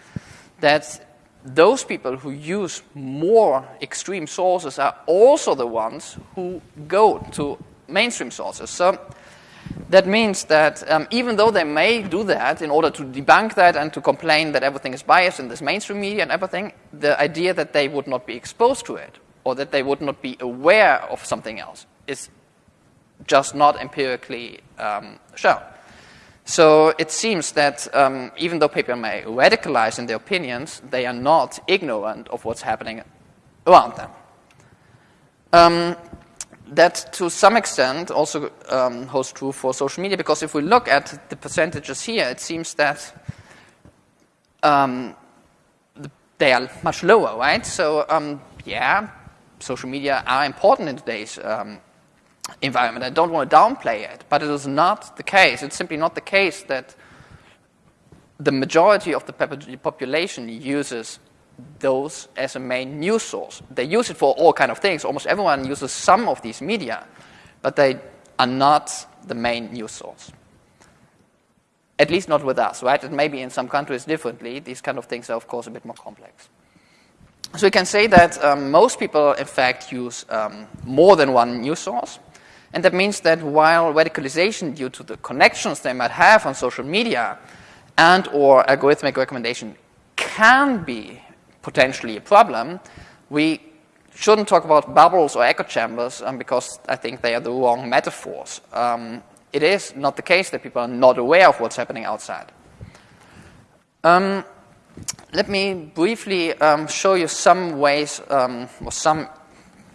that those people who use more extreme sources are also the ones who go to mainstream sources. So that means that um, even though they may do that in order to debunk that and to complain that everything is biased in this mainstream media and everything, the idea that they would not be exposed to it or that they would not be aware of something else is just not empirically um, shown. So it seems that um, even though people may radicalize in their opinions, they are not ignorant of what's happening around them. Um, that to some extent also um, holds true for social media because if we look at the percentages here, it seems that um, they are much lower, right? So, um, yeah, social media are important in today's um, environment. I don't want to downplay it, but it is not the case. It's simply not the case that the majority of the population uses those as a main news source. They use it for all kind of things. Almost everyone uses some of these media, but they are not the main news source. At least not with us, right? It may be in some countries differently. These kind of things are, of course, a bit more complex. So we can say that um, most people, in fact, use um, more than one news source. And that means that while radicalization due to the connections they might have on social media and or algorithmic recommendation can be potentially a problem, we shouldn't talk about bubbles or echo chambers um, because I think they are the wrong metaphors. Um, it is not the case that people are not aware of what's happening outside. Um, let me briefly um, show you some ways um, or some,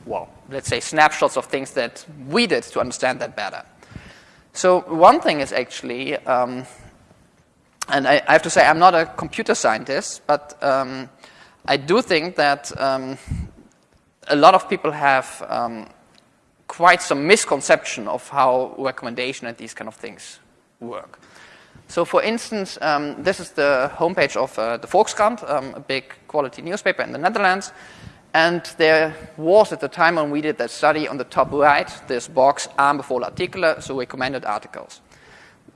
well, let's say, snapshots of things that we did to understand that better. So one thing is actually, um, and I, I, have to say I'm not a computer scientist, but I do think that um, a lot of people have um, quite some misconception of how recommendation and these kind of things work. So for instance, um, this is the homepage of uh, the Volkskrant, um, a big quality newspaper in the Netherlands. And there was, at the time when we did that study, on the top right, this box, aanbevolen artikelen, so recommended articles.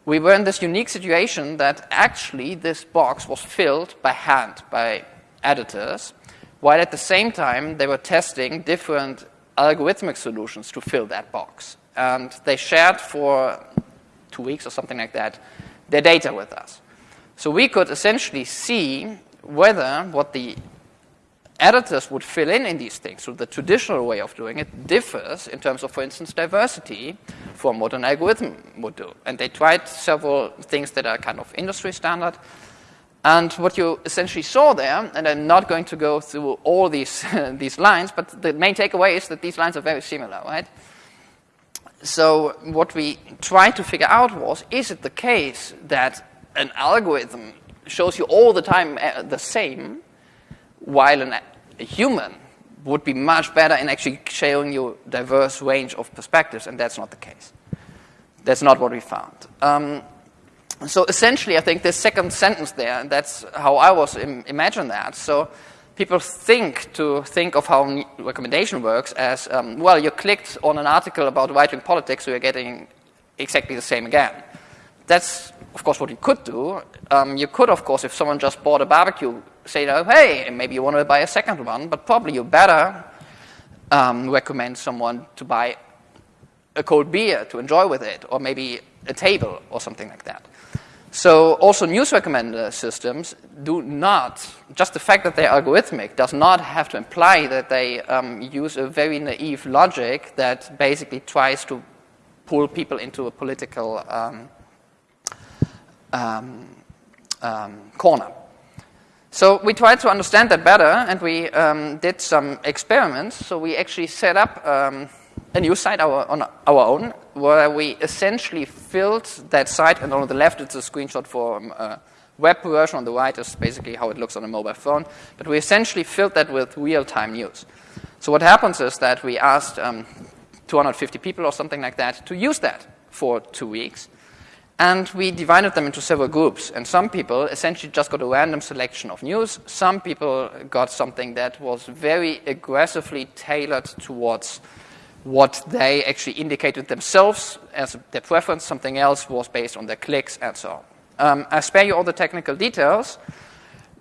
We were in this unique situation that actually this box was filled by hand, by editors, while at the same time they were testing different algorithmic solutions to fill that box. And they shared for two weeks or something like that their data with us. So we could essentially see whether what the editors would fill in in these things, so the traditional way of doing it differs in terms of, for instance, diversity from what an algorithm would do. And they tried several things that are kind of industry standard. And what you essentially saw there, and I'm not going to go through all these, these lines, but the main takeaway is that these lines are very similar, right? So what we tried to figure out was, is it the case that an algorithm shows you all the time uh, the same, while an, a human would be much better in actually showing you diverse range of perspectives, and that's not the case. That's not what we found. Um, so essentially, I think the second sentence there, that's how I was Im imagine that. So people think to think of how recommendation works as, um, well, you clicked on an article about right-wing politics, so you're getting exactly the same again. That's, of course, what you could do. Um, you could, of course, if someone just bought a barbecue, say, oh, hey, maybe you want to buy a second one, but probably you better um, recommend someone to buy a cold beer to enjoy with it, or maybe a table or something like that. So also news recommender systems do not, just the fact that they're algorithmic does not have to imply that they um, use a very naive logic that basically tries to pull people into a political um, um, um corner. So we tried to understand that better and we um, did some experiments. So we actually set up um, a new site our, on our own where we essentially filled that site, and on the left it's a screenshot for um, a web version, on the right is basically how it looks on a mobile phone, but we essentially filled that with real-time news. So what happens is that we asked um, 250 people or something like that to use that for two weeks, and we divided them into several groups. And some people essentially just got a random selection of news. Some people got something that was very aggressively tailored towards what they actually indicated themselves as their preference. Something else was based on their clicks and so on. Um, I spare you all the technical details,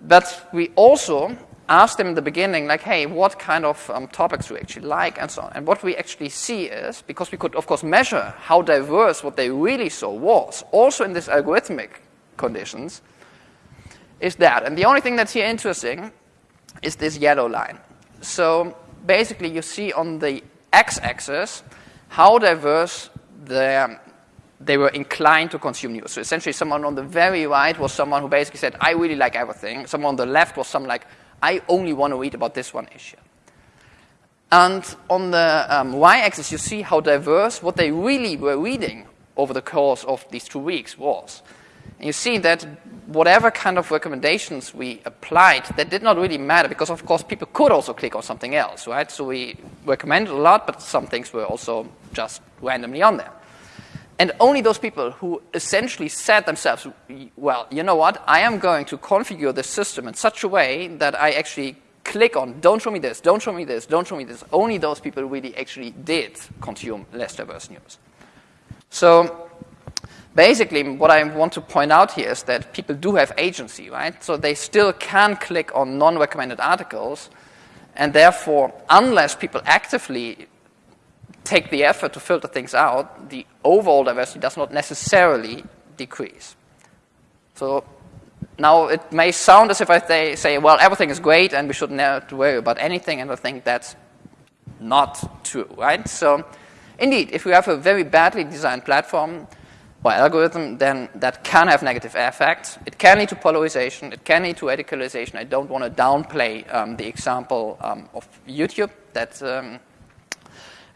but we also asked them in the beginning, like, hey, what kind of um, topics do you actually like and so on. And what we actually see is, because we could, of course, measure how diverse what they really saw was, also in these algorithmic conditions, is that. And the only thing that's here interesting is this yellow line. So basically, you see on the x-axis how diverse the, they were inclined to consume news. So essentially, someone on the very right was someone who basically said, I really like everything. Someone on the left was someone like, I only want to read about this one issue. And on the um, y-axis, you see how diverse what they really were reading over the course of these two weeks was. And you see that whatever kind of recommendations we applied, that did not really matter because, of course, people could also click on something else, right? So we recommended a lot, but some things were also just randomly on there. And only those people who essentially said themselves, well, you know what, I am going to configure the system in such a way that I actually click on, don't show me this, don't show me this, don't show me this, only those people really actually did consume less diverse news. So basically, what I want to point out here is that people do have agency, right? So they still can click on non-recommended articles, and therefore, unless people actively take the effort to filter things out, the overall diversity does not necessarily decrease. So now it may sound as if I say, well, everything is great and we shouldn't have to worry about anything, and I think that's not true, right? So indeed, if we have a very badly designed platform, or algorithm, then that can have negative effects. It can lead to polarization. It can lead to radicalization. I don't want to downplay um, the example um, of YouTube that, um,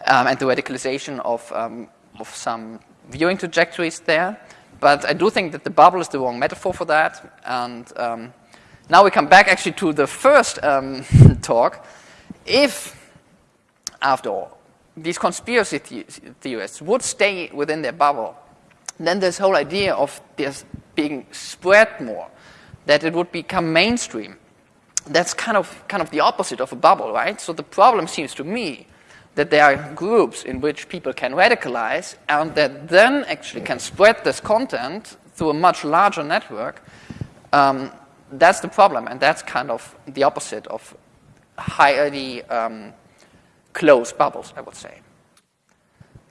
um and the radicalization of, um, of some viewing trajectories there. But I do think that the bubble is the wrong metaphor for that. And um, now we come back actually to the first talk. If, after all, these conspiracy theorists would stay within their bubble, then this whole idea of this being spread more, that it would become mainstream, that's kind of, kind of the opposite of a bubble, right? So the problem seems to me that there are groups in which people can radicalize and that then actually can spread this content through a much larger network. Um, that's the problem, and that's kind of the opposite of highly um, closed bubbles, I would say.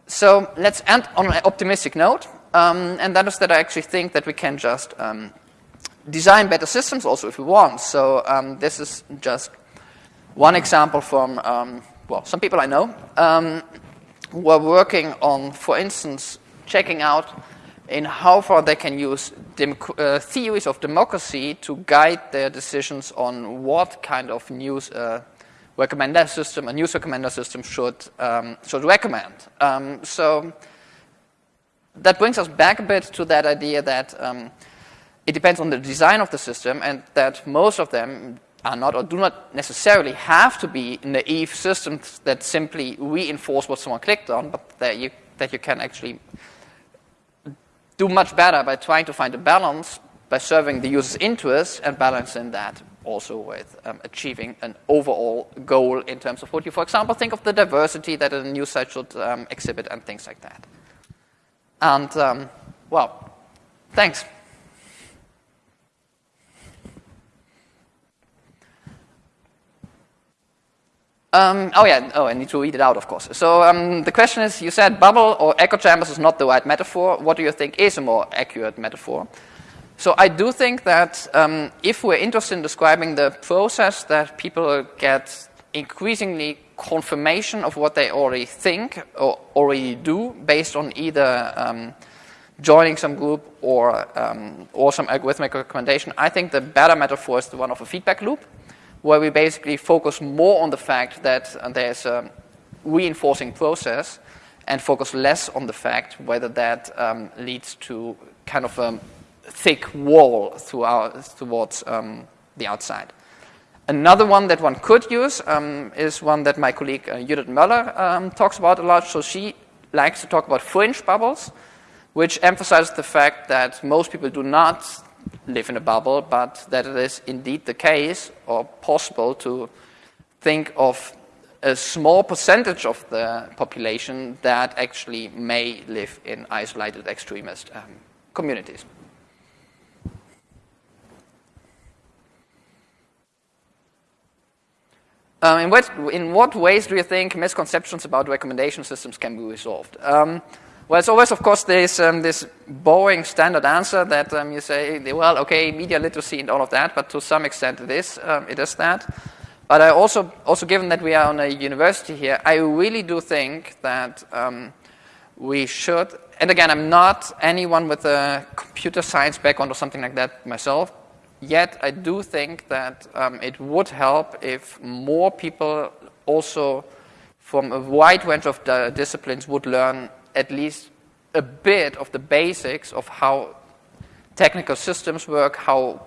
So let's end on an optimistic note. Um, and that is that I actually think that we can just um, design better systems also if we want. So um, this is just one example from, um, well, some people I know um, who are working on, for instance, checking out in how far they can use uh, theories of democracy to guide their decisions on what kind of news uh, recommender system, a news recommender system should, um, should recommend. so that brings us back a bit to that idea that um, it depends on the design of the system and that most of them are not or do not necessarily have to be naive systems that simply reinforce what someone clicked on, but that you, that you can actually do much better by trying to find a balance by serving the user's interests and balancing that also with um, achieving an overall goal in terms of what you, for example, think of the diversity that a news site should um, exhibit and things like that. And, um, well, thanks. Um, oh yeah, oh, I need to read it out, of course. So um, the question is, you said bubble or echo chambers is not the right metaphor. What do you think is a more accurate metaphor? So I do think that um, if we're interested in describing the process that people get increasingly confirmation of what they already think or already do based on either um, joining some group or, um, or some algorithmic recommendation, I think the better metaphor is the one of a feedback loop, where we basically focus more on the fact that there's a reinforcing process and focus less on the fact whether that um, leads to kind of a thick wall towards um, the outside. Another one that one could use um, is one that my colleague uh, Judith Möller um, talks about a lot. So she likes to talk about fringe bubbles, which emphasizes the fact that most people do not live in a bubble, but that it is indeed the case or possible to think of a small percentage of the population that actually may live in isolated extremist um, communities. Um, in, what, in what ways do you think misconceptions about recommendation systems can be resolved? Um, well, it's always, of course, this, um, this boring standard answer that um, you say, well, okay, media literacy and all of that, but to some extent it is, um, it is that. But I also, also, given that we are on a university here, I really do think that um, we should, and again, I'm not anyone with a computer science background or something like that myself, Yet I do think that um, it would help if more people also from a wide range of disciplines would learn at least a bit of the basics of how technical systems work, how,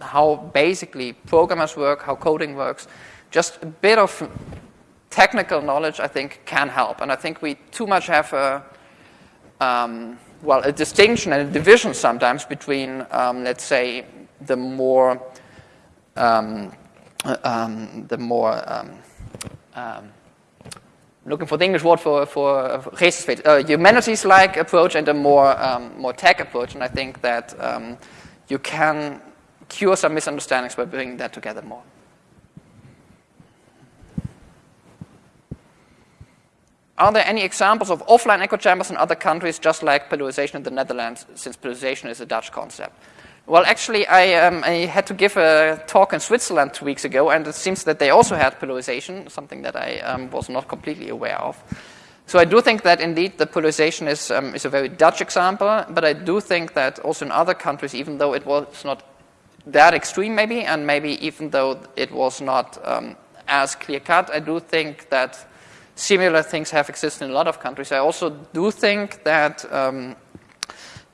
how basically programmers work, how coding works. Just a bit of technical knowledge, I think, can help. And I think we too much have a, um, well, a distinction and a division sometimes between, um, let's say, the more um, um, the more um, um, looking for the English word for for uh, humanities-like approach and a more um, more tech approach, and I think that um, you can cure some misunderstandings by bringing that together more. Are there any examples of offline echo chambers in other countries, just like pillarization in the Netherlands, since pillarization is a Dutch concept? Well, actually, I, um, I, had to give a talk in Switzerland two weeks ago, and it seems that they also had pillarization, something that I um, was not completely aware of. So I do think that indeed the pillarization is, um, is a very Dutch example, but I do think that also in other countries, even though it was not that extreme maybe, and maybe even though it was not um, as clear-cut, I do think that similar things have existed in a lot of countries. I also do think that um,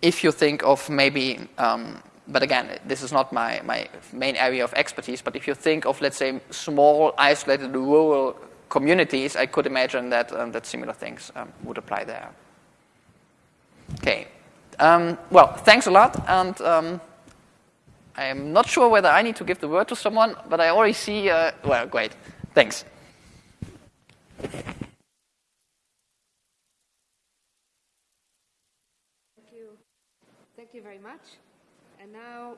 if you think of maybe um, but again, this is not my, my main area of expertise, but if you think of, let's say, small, isolated rural communities, I could imagine that, um, that similar things um, would apply there. Okay. Um, well, thanks a lot, and um, I'm not sure whether I need to give the word to someone, but I already see, uh, well, great. Thanks. Thank you. Thank you very much. Now,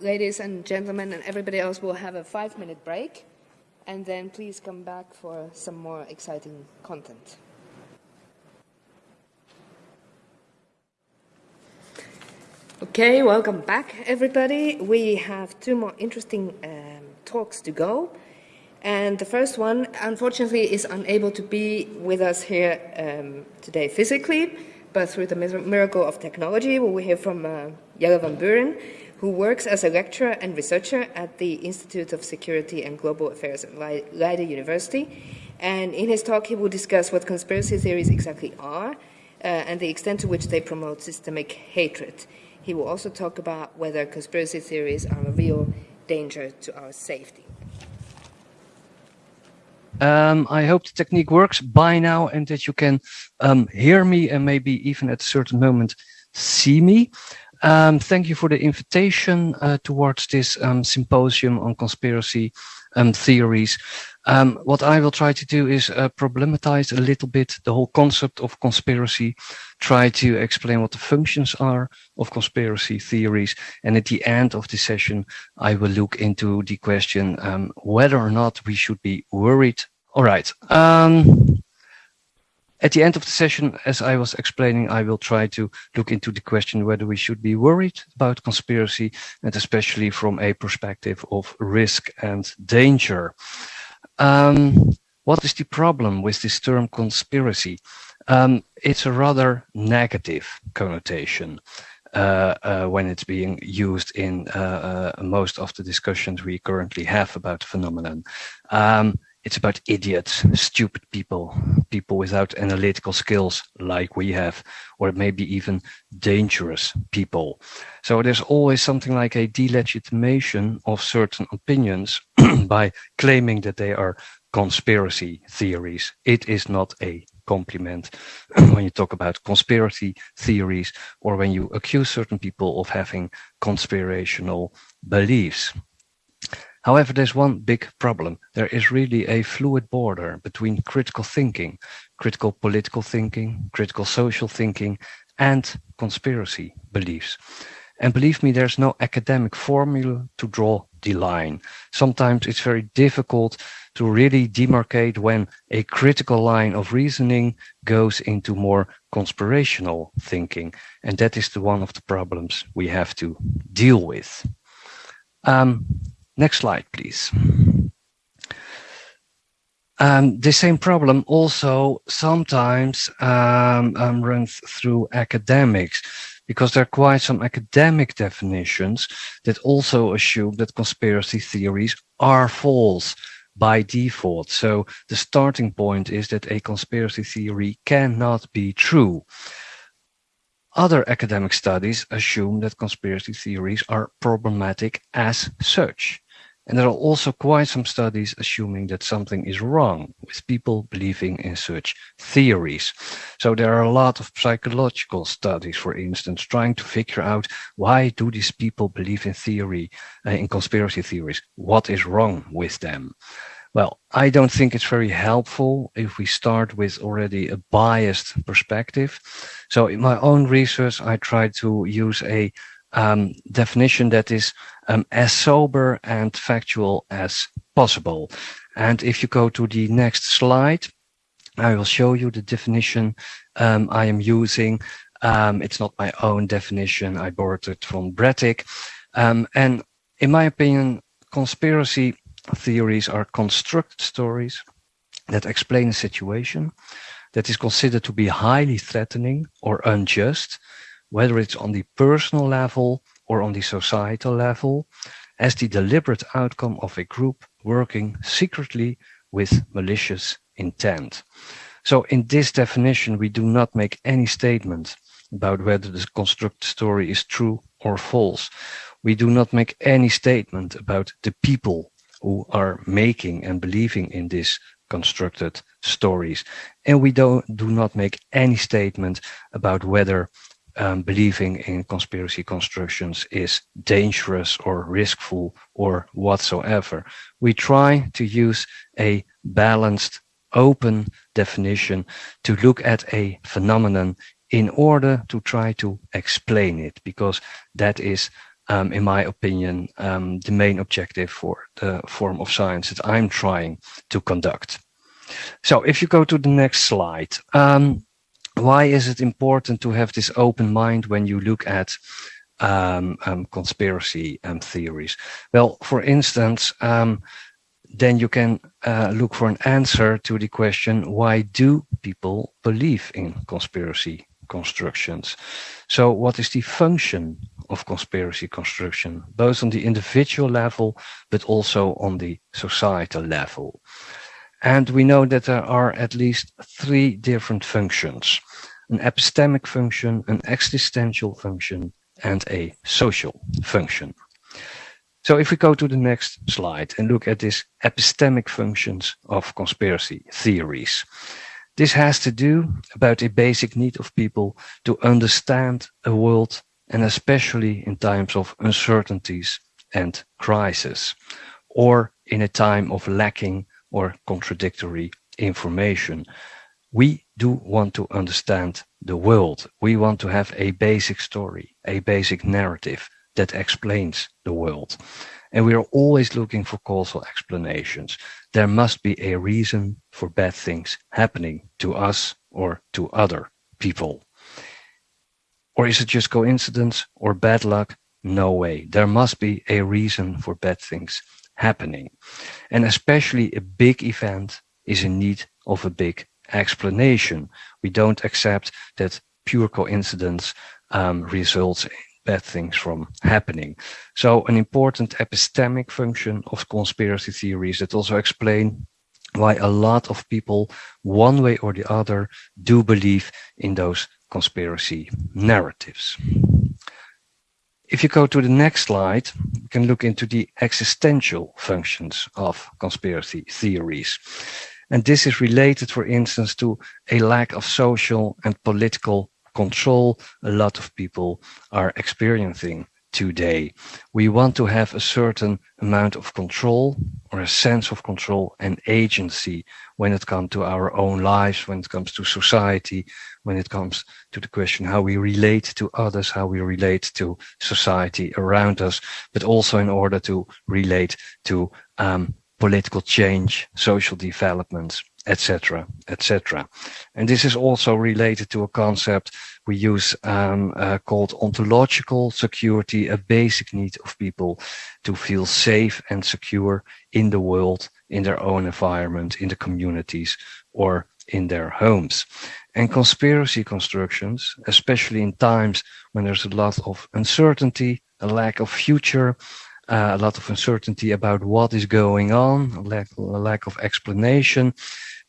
ladies and gentlemen, and everybody else will have a five minute break. And then please come back for some more exciting content. Okay, welcome back, everybody. We have two more interesting um, talks to go. And the first one, unfortunately, is unable to be with us here um, today physically, but through the miracle of technology, we will hear from uh, Jelle van Buuren, who works as a lecturer and researcher at the Institute of Security and Global Affairs at Leiden University. And in his talk, he will discuss what conspiracy theories exactly are uh, and the extent to which they promote systemic hatred. He will also talk about whether conspiracy theories are a real danger to our safety. Um, I hope the technique works by now and that you can um, hear me and maybe even at a certain moment see me. Um, thank you for the invitation uh, towards this um, symposium on conspiracy um, theories. Um, what I will try to do is uh, problematize a little bit the whole concept of conspiracy, try to explain what the functions are of conspiracy theories, and at the end of the session, I will look into the question um, whether or not we should be worried. All right. At the end of the session, as I was explaining, I will try to look into the question whether we should be worried about conspiracy and especially from a perspective of risk and danger. Um, what is the problem with this term conspiracy? Um, it's a rather negative connotation. Uh, uh, when it's being used in uh, uh, most of the discussions we currently have about the phenomenon. Um, it's about idiots, stupid people, people without analytical skills like we have, or maybe even dangerous people. So there's always something like a delegitimation of certain opinions by claiming that they are conspiracy theories. It is not a compliment when you talk about conspiracy theories or when you accuse certain people of having conspirational beliefs. However, there's one big problem. There is really a fluid border between critical thinking, critical political thinking, critical social thinking, and conspiracy beliefs. And believe me, there's no academic formula to draw the line. Sometimes it's very difficult to really demarcate when a critical line of reasoning goes into more conspirational thinking. And that is the one of the problems we have to deal with. Um, Next slide, please. Um, the same problem also sometimes um, um, runs through academics because there are quite some academic definitions that also assume that conspiracy theories are false by default. So the starting point is that a conspiracy theory cannot be true. Other academic studies assume that conspiracy theories are problematic as such. And there are also quite some studies assuming that something is wrong with people believing in such theories. So there are a lot of psychological studies, for instance, trying to figure out why do these people believe in theory, uh, in conspiracy theories? What is wrong with them? Well, I don't think it's very helpful if we start with already a biased perspective. So in my own research, I try to use a um, definition that is um, as sober and factual as possible. And if you go to the next slide, I will show you the definition um, I am using. Um, it's not my own definition. I borrowed it from Brettig. Um, and in my opinion, conspiracy theories are constructed stories that explain a situation that is considered to be highly threatening or unjust whether it's on the personal level or on the societal level, as the deliberate outcome of a group working secretly with malicious intent. So in this definition, we do not make any statement about whether the constructed story is true or false. We do not make any statement about the people who are making and believing in these constructed stories. And we don't, do not make any statement about whether um, believing in conspiracy constructions is dangerous or riskful or whatsoever. We try to use a balanced, open definition to look at a phenomenon in order to try to explain it, because that is, um, in my opinion, um, the main objective for the form of science that I'm trying to conduct. So if you go to the next slide, um, why is it important to have this open mind when you look at um, um, conspiracy um, theories? Well, for instance, um, then you can uh, look for an answer to the question, why do people believe in conspiracy constructions? So what is the function of conspiracy construction, both on the individual level, but also on the societal level? And we know that there are at least three different functions an epistemic function, an existential function, and a social function. So if we go to the next slide and look at these epistemic functions of conspiracy theories, this has to do about a basic need of people to understand a world and especially in times of uncertainties and crisis, or in a time of lacking or contradictory information. We do want to understand the world. We want to have a basic story, a basic narrative that explains the world. And we are always looking for causal explanations. There must be a reason for bad things happening to us or to other people. Or is it just coincidence or bad luck? No way. There must be a reason for bad things happening. And especially a big event is in need of a big explanation. We don't accept that pure coincidence um, results in bad things from happening. So an important epistemic function of conspiracy theories that also explain why a lot of people, one way or the other, do believe in those conspiracy narratives. If you go to the next slide, you can look into the existential functions of conspiracy theories. And this is related, for instance, to a lack of social and political control a lot of people are experiencing today. We want to have a certain amount of control or a sense of control and agency when it comes to our own lives, when it comes to society, when it comes to the question how we relate to others, how we relate to society around us, but also in order to relate to um, political change, social developments, etc., etc. And this is also related to a concept we use um, uh, called ontological security, a basic need of people to feel safe and secure in the world, in their own environment, in the communities, or in their homes. And conspiracy constructions, especially in times when there's a lot of uncertainty, a lack of future, Uh, a lot of uncertainty about what is going on, lack, lack of explanation,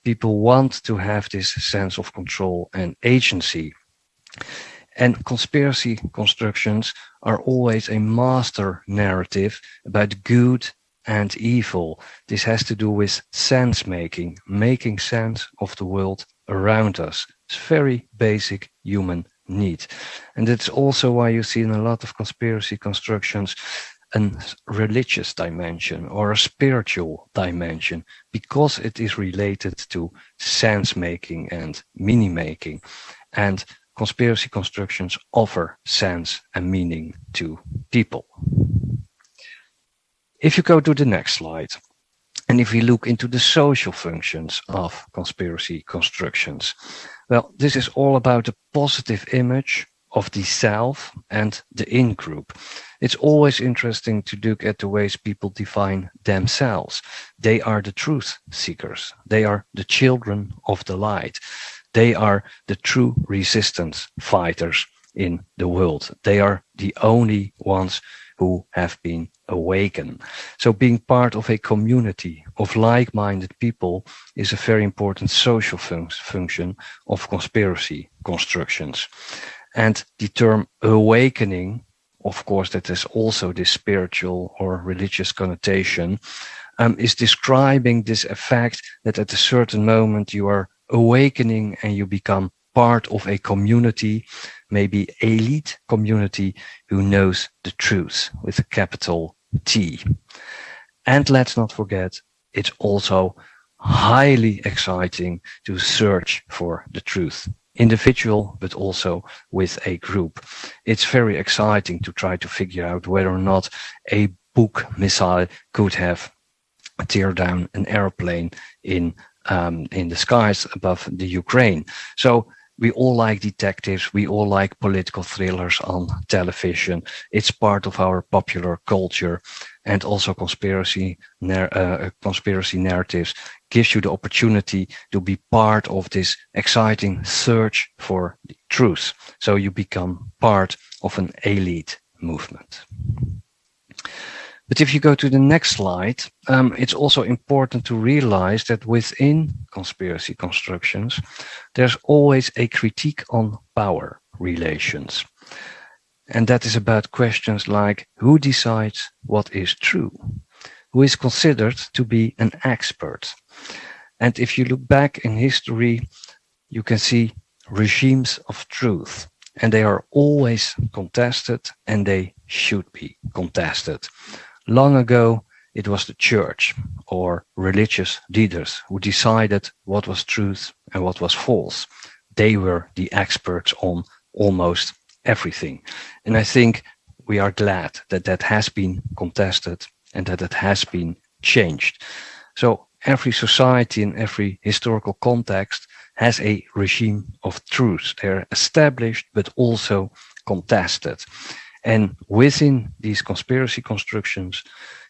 people want to have this sense of control and agency. And conspiracy constructions are always a master narrative about good and evil. This has to do with sense making, making sense of the world around us. It's very basic human need. And it's also why you see in a lot of conspiracy constructions a religious dimension or a spiritual dimension because it is related to sense making and meaning making. And conspiracy constructions offer sense and meaning to people. If you go to the next slide, and if we look into the social functions of conspiracy constructions, well, this is all about a positive image of the self and the in-group. It's always interesting to look at the ways people define themselves. They are the truth seekers. They are the children of the light. They are the true resistance fighters in the world. They are the only ones who have been awakened. So being part of a community of like-minded people is a very important social fun function of conspiracy constructions. And the term awakening, of course, that has also this spiritual or religious connotation, um, is describing this effect that at a certain moment you are awakening and you become part of a community, maybe elite community who knows the truth with a capital T. And let's not forget, it's also highly exciting to search for the truth individual, but also with a group. It's very exciting to try to figure out whether or not a Buk missile could have tear down an airplane in um, in the skies above the Ukraine. So we all like detectives. We all like political thrillers on television. It's part of our popular culture and also conspiracy, uh, conspiracy narratives gives you the opportunity to be part of this exciting search for the truth. So you become part of an elite movement. But if you go to the next slide, um, it's also important to realize that within conspiracy constructions, there's always a critique on power relations. And that is about questions like who decides what is true? Who is considered to be an expert? And if you look back in history, you can see regimes of truth and they are always contested and they should be contested. Long ago, it was the church or religious leaders who decided what was truth and what was false. They were the experts on almost everything. And I think we are glad that that has been contested and that it has been changed. So every society in every historical context has a regime of truth. They're established, but also contested. And within these conspiracy constructions,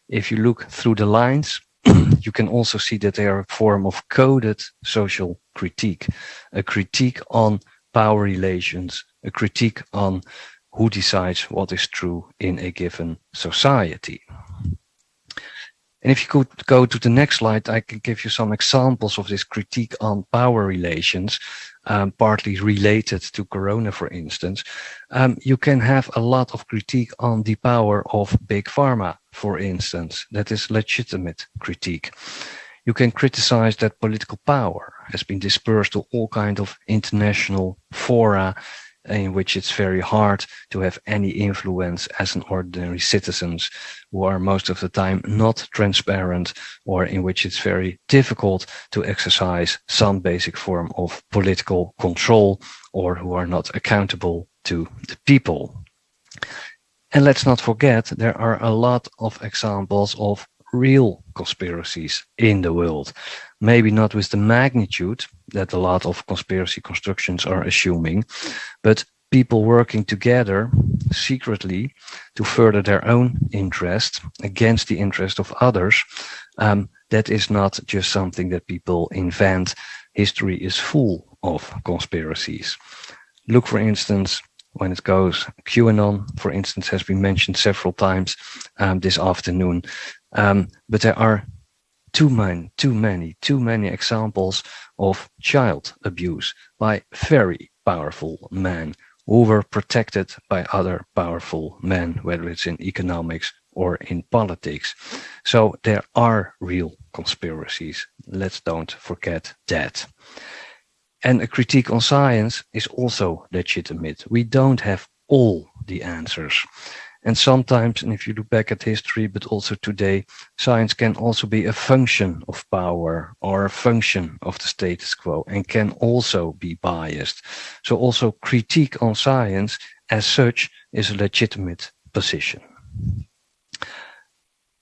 if you look through the lines, you can also see that they are a form of coded social critique, a critique on power relations, a critique on who decides what is true in a given society. And if you could go to the next slide, I can give you some examples of this critique on power relations, um, partly related to Corona, for instance. Um, you can have a lot of critique on the power of big pharma, for instance. That is legitimate critique. You can criticize that political power has been dispersed to all kind of international fora in which it's very hard to have any influence as an ordinary citizens who are most of the time not transparent or in which it's very difficult to exercise some basic form of political control or who are not accountable to the people. And let's not forget, there are a lot of examples of real conspiracies in the world. Maybe not with the magnitude that a lot of conspiracy constructions are assuming, but people working together secretly to further their own interest against the interest of others. Um, that is not just something that people invent. History is full of conspiracies. Look, for instance, when it goes QAnon, for instance, has been mentioned several times um, this afternoon. Um, but there are too many, too many, too many examples of child abuse by very powerful men who were protected by other powerful men, whether it's in economics or in politics. So there are real conspiracies. Let's don't forget that. And a critique on science is also legitimate. We don't have all the answers. And sometimes, and if you look back at history, but also today, science can also be a function of power or a function of the status quo and can also be biased. So also critique on science as such is a legitimate position.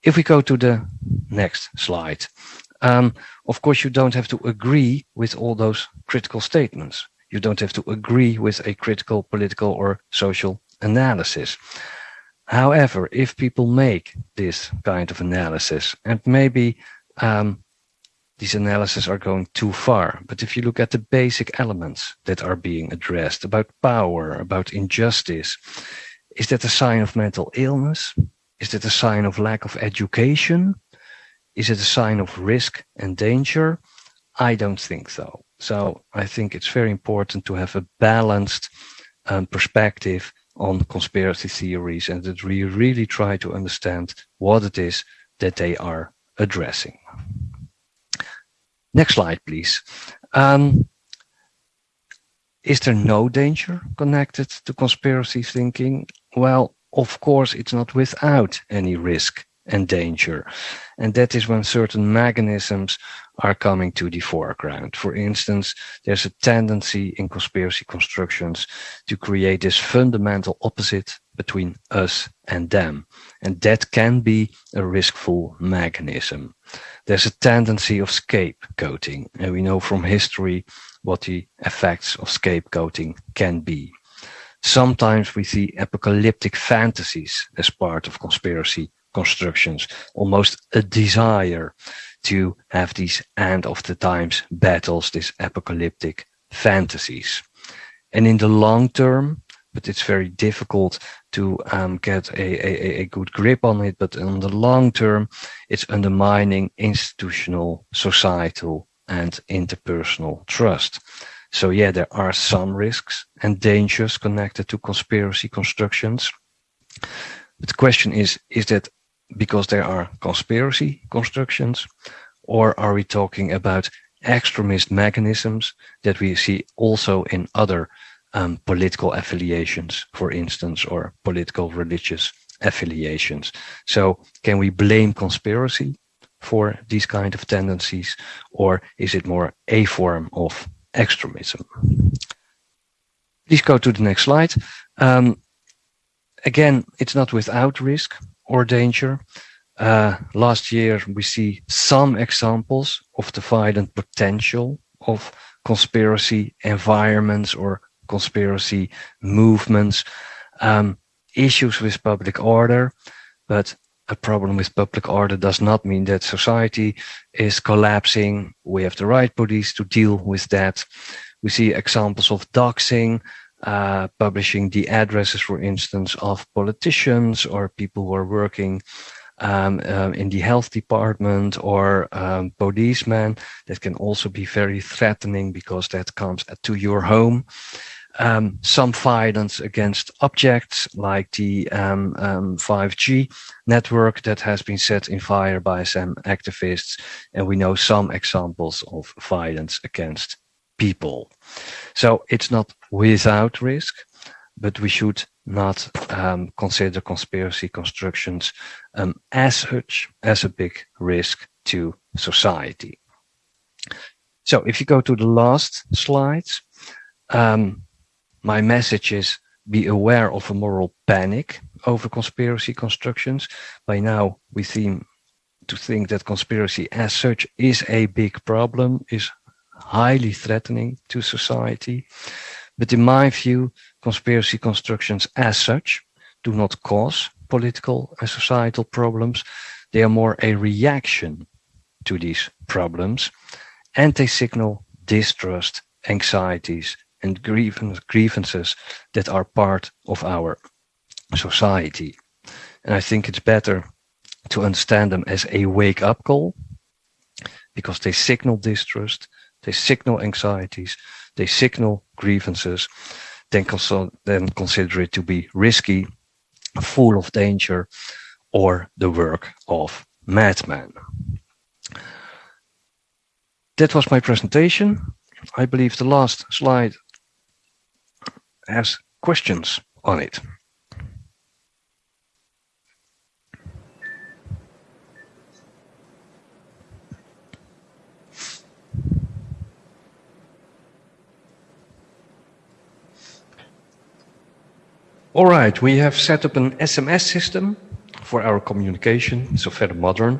If we go to the next slide, um, of course, you don't have to agree with all those critical statements. You don't have to agree with a critical political or social analysis. However, if people make this kind of analysis, and maybe um, these analyses are going too far, but if you look at the basic elements that are being addressed about power, about injustice, is that a sign of mental illness? Is that a sign of lack of education? Is it a sign of risk and danger? I don't think so. So I think it's very important to have a balanced um, perspective on conspiracy theories and that we really try to understand what it is that they are addressing. Next slide, please. Um, is there no danger connected to conspiracy thinking? Well, of course, it's not without any risk and danger. And that is when certain mechanisms are coming to the foreground. For instance, there's a tendency in conspiracy constructions to create this fundamental opposite between us and them. And that can be a riskful mechanism. There's a tendency of scapegoating, and we know from history what the effects of scapegoating can be. Sometimes we see apocalyptic fantasies as part of conspiracy constructions, almost a desire to have these end of the times battles, these apocalyptic fantasies. And in the long term, but it's very difficult to um, get a, a, a good grip on it. But in the long term, it's undermining institutional, societal, and interpersonal trust. So yeah, there are some risks and dangers connected to conspiracy constructions. But the question is, is that because there are conspiracy constructions, or are we talking about extremist mechanisms that we see also in other um, political affiliations, for instance, or political religious affiliations? So can we blame conspiracy for these kind of tendencies, or is it more a form of extremism? Please go to the next slide. Um, again, it's not without risk or danger. Uh, last year, we see some examples of the violent potential of conspiracy environments or conspiracy movements, um, issues with public order, but a problem with public order does not mean that society is collapsing. We have the right police to deal with that. We see examples of doxing, uh, publishing the addresses, for instance, of politicians or people who are working um, um, in the health department or um, policemen. That can also be very threatening because that comes to your home. Um, some violence against objects like the um, 5G um, network that has been set in fire by some activists. And we know some examples of violence against people. So it's not without risk, but we should not um, consider conspiracy constructions um, as such as a big risk to society. So if you go to the last slides, um, my message is be aware of a moral panic over conspiracy constructions. By now, we seem to think that conspiracy as such is a big problem, is highly threatening to society. But in my view, conspiracy constructions as such do not cause political and societal problems. They are more a reaction to these problems and they signal distrust, anxieties and grievances that are part of our society. And I think it's better to understand them as a wake up call because they signal distrust, they signal anxieties, they signal grievances, then, then consider it to be risky, full of danger, or the work of madmen. That was my presentation. I believe the last slide has questions on it. All right, we have set up an SMS system for our communication, so very modern.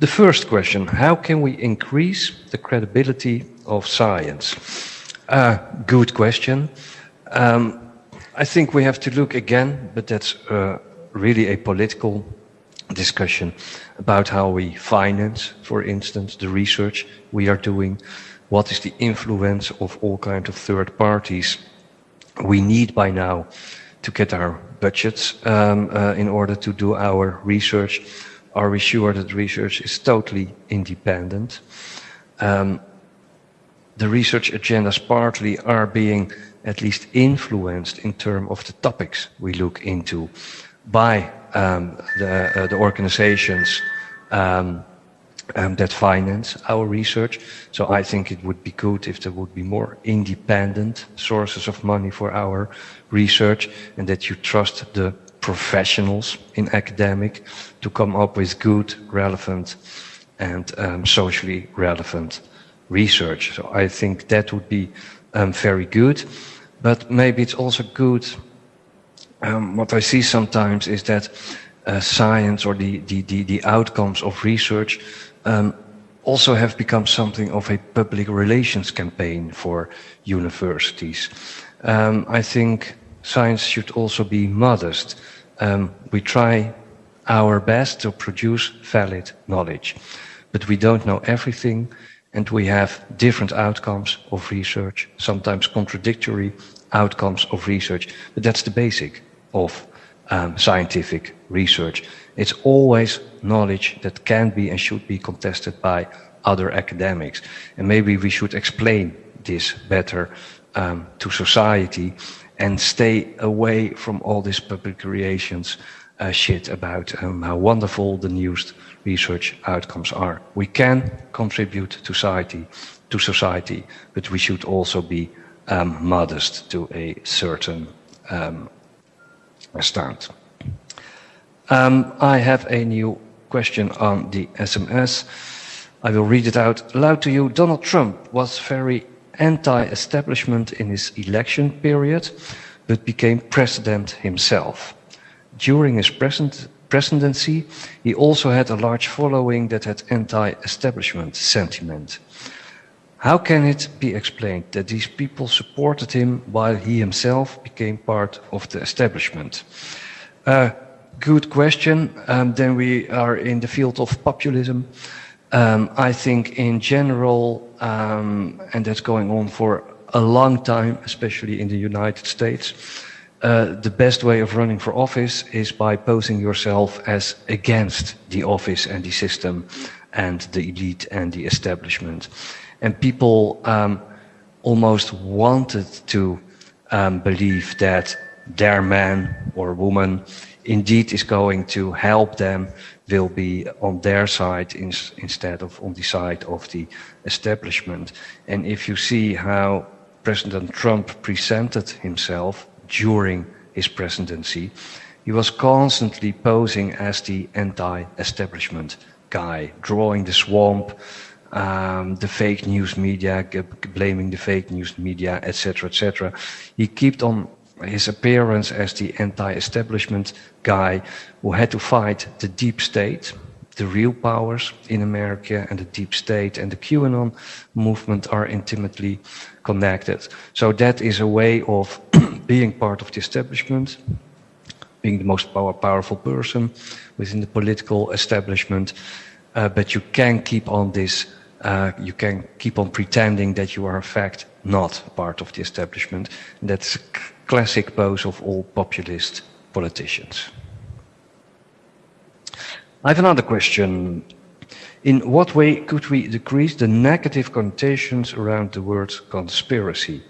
The first question, how can we increase the credibility of science? Uh, good question. Um, I think we have to look again, but that's uh, really a political discussion about how we finance, for instance, the research we are doing. What is the influence of all kinds of third parties? We need by now to get our budgets um, uh, in order to do our research? Are we sure that research is totally independent? Um, the research agendas partly are being at least influenced in terms of the topics we look into by um, the, uh, the, organizations um, um, that finance our research. So I think it would be good if there would be more independent sources of money for our research and that you trust the professionals in academic to come up with good, relevant and um, socially relevant research. So I think that would be um, very good. But maybe it's also good, um, what I see sometimes is that uh, science or the, the, the, the, outcomes of research um, also have become something of a public relations campaign for universities. Um, I think science should also be modest. Um, we try our best to produce valid knowledge, but we don't know everything and we have different outcomes of research, sometimes contradictory outcomes of research, but that's the basic of um, scientific research. It's always knowledge that can be and should be contested by other academics. And maybe we should explain this better um, to society and stay away from all this public relations uh, shit about um, how wonderful the newest research outcomes are. We can contribute to society, to society, but we should also be um, modest to a certain um, extent. Um, I have a new question on the SMS. I will read it out loud to you. Donald Trump was very anti-establishment in his election period, but became president himself. During his presidency, he also had a large following that had anti-establishment sentiment. How can it be explained that these people supported him while he himself became part of the establishment? Uh, good question. Um, then we are in the field of populism. Um, I think in general, um, and that's going on for a long time, especially in the United States, uh, the best way of running for office is by posing yourself as against the office and the system and the elite and the establishment. And people um, almost wanted to um, believe that their man or woman indeed is going to help them, will be on their side in, instead of on the side of the establishment. And if you see how President Trump presented himself during his presidency, he was constantly posing as the anti-establishment guy, drawing the swamp, um, the fake news media, blaming the fake news media, etc., etc. He kept on his appearance as the anti-establishment guy who had to fight the deep state, the real powers in America and the deep state and the QAnon movement are intimately connected. So that is a way of being part of the establishment, being the most power, powerful person within the political establishment, uh, but you can keep on this, uh, you can keep on pretending that you are in fact not part of the establishment. That's classic pose of all populist politicians. I have another question. In what way could we decrease the negative connotations around the word conspiracy?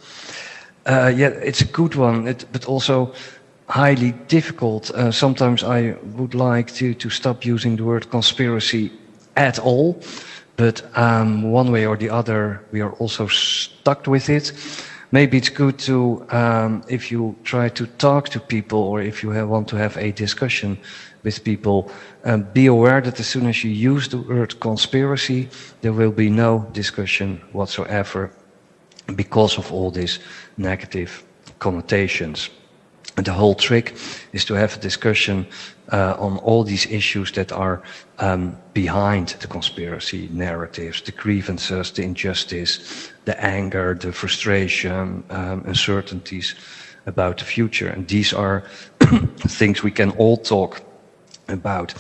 Uh, yeah, it's a good one, it, but also highly difficult. Uh, sometimes I would like to, to stop using the word conspiracy at all, but um, one way or the other, we are also stuck with it. Maybe it's good to, um, if you try to talk to people or if you have, want to have a discussion with people, um, be aware that as soon as you use the word conspiracy, there will be no discussion whatsoever because of all these negative connotations. The whole trick is to have a discussion uh, on all these issues that are um, behind the conspiracy narratives, the grievances, the injustice, the anger, the frustration, um, uncertainties about the future. And these are things we can all talk about.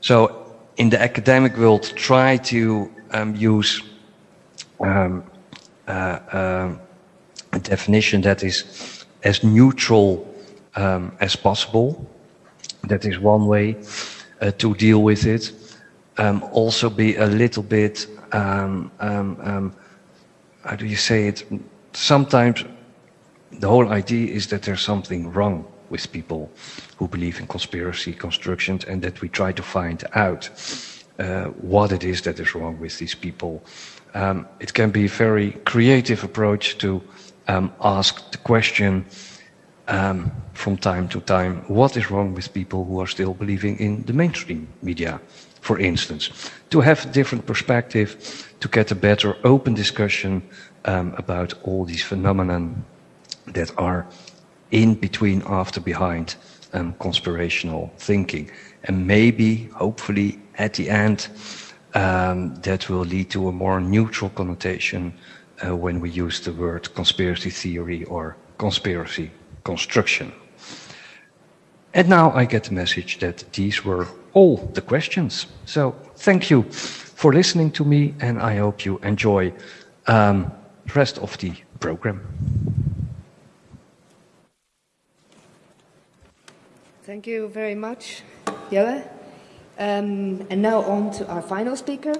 So in the academic world, try to um, use um, uh, uh, a definition that is as neutral um, as possible. That is one way uh, to deal with it. Um, also be a little bit, um, um, um, how do you say it? Sometimes the whole idea is that there's something wrong with people who believe in conspiracy constructions and that we try to find out uh, what it is that is wrong with these people. Um, it can be a very creative approach to um, ask the question um, from time to time, what is wrong with people who are still believing in the mainstream media, for instance? To have a different perspective, to get a better open discussion um, about all these phenomena that are in between, after, behind um, conspirational thinking. And maybe, hopefully, at the end, um, that will lead to a more neutral connotation uh, when we use the word conspiracy theory or conspiracy construction. And now I get the message that these were all the questions. So thank you for listening to me, and I hope you enjoy um, the rest of the program. Thank you very much, Jelle. Um, and now on to our final speaker,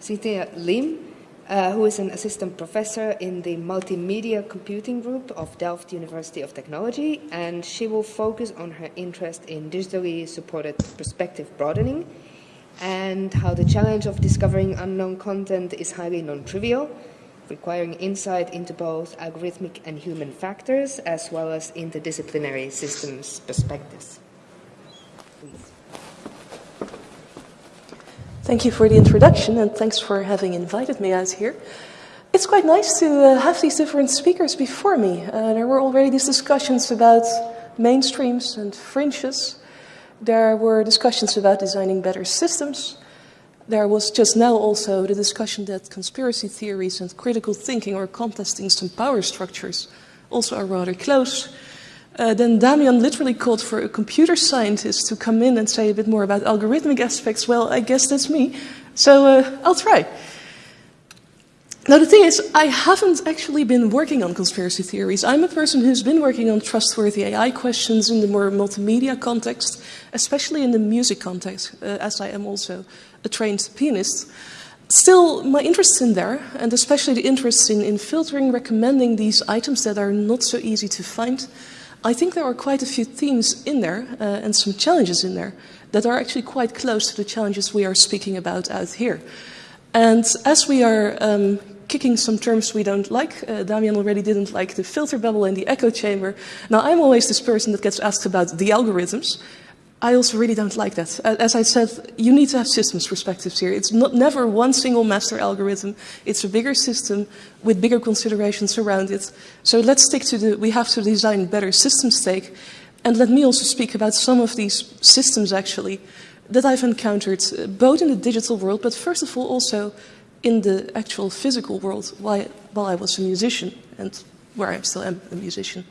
Cynthia Liem, uh, who is an assistant professor in the Multimedia Computing Group of Delft University of Technology, and she will focus on her interest in digitally supported perspective broadening and how the challenge of discovering unknown content is highly non-trivial, requiring insight into both algorithmic and human factors, as well as interdisciplinary systems perspectives. Thank you for the introduction, and thanks for having invited me out here. It's quite nice to uh, have these different speakers before me. Uh, there were already these discussions about mainstreams and fringes. There were discussions about designing better systems. There was just now also the discussion that conspiracy theories and critical thinking or contesting some power structures also are rather close. Uh, then Damian literally called for a computer scientist to come in and say a bit more about algorithmic aspects. Well, I guess that's me. So uh, I'll try. Now, the thing is, I haven't actually been working on conspiracy theories. I'm a person who's been working on trustworthy AI questions in the more multimedia context, especially in the music context, uh, as I am also a trained pianist. Still, my interest in there, and especially the interest in, in filtering, recommending these items that are not so easy to find, I think there are quite a few themes in there uh, and some challenges in there that are actually quite close to the challenges we are speaking about out here. And as we are um, kicking some terms we don't like. Uh, Damian already didn't like the filter bubble and the echo chamber. Now, I'm always this person that gets asked about the algorithms. I also really don't like that. As I said, you need to have systems perspectives here. It's not never one single master algorithm. It's a bigger system with bigger considerations around it. So let's stick to the, we have to design better systems take. And let me also speak about some of these systems actually that I've encountered, uh, both in the digital world, but first of all also in the actual physical world while, while I was a musician and where I still am a musician.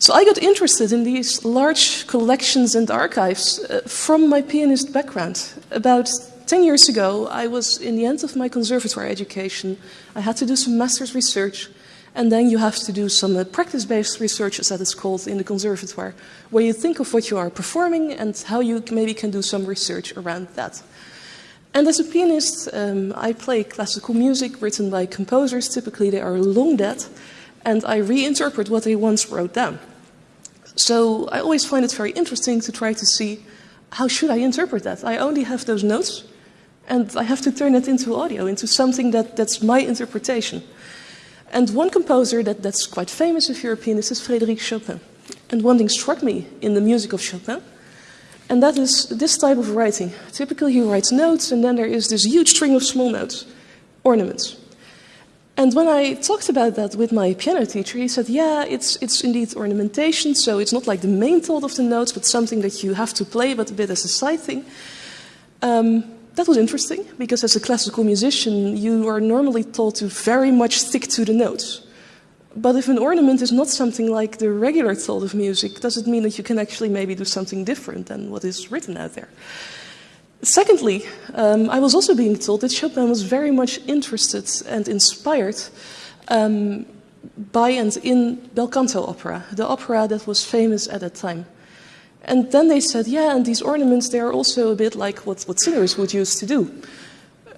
So I got interested in these large collections and archives uh, from my pianist background. About 10 years ago, I was in the end of my conservatory education. I had to do some master's research, and then you have to do some uh, practice-based research, as that is called in the conservatoire, where you think of what you are performing and how you maybe can do some research around that. And as a pianist, um, I play classical music written by composers. Typically, they are long dead, and I reinterpret what they once wrote down. So I always find it very interesting to try to see how should I interpret that. I only have those notes, and I have to turn it into audio, into something that, that's my interpretation. And one composer that, that's quite famous a pianist is Frédéric Chopin. And one thing struck me in the music of Chopin and that is this type of writing. Typically, he writes notes, and then there is this huge string of small notes, ornaments. And when I talked about that with my piano teacher, he said, yeah, it's, it's indeed ornamentation, so it's not like the main thought of the notes, but something that you have to play, but a bit as a side thing. Um, that was interesting, because as a classical musician, you are normally taught to very much stick to the notes. But if an ornament is not something like the regular thought of music, does it mean that you can actually maybe do something different than what is written out there? Secondly, um, I was also being told that Chopin was very much interested and inspired um, by and in bel canto opera, the opera that was famous at that time. And then they said, yeah, and these ornaments, they are also a bit like what, what singers would use to do.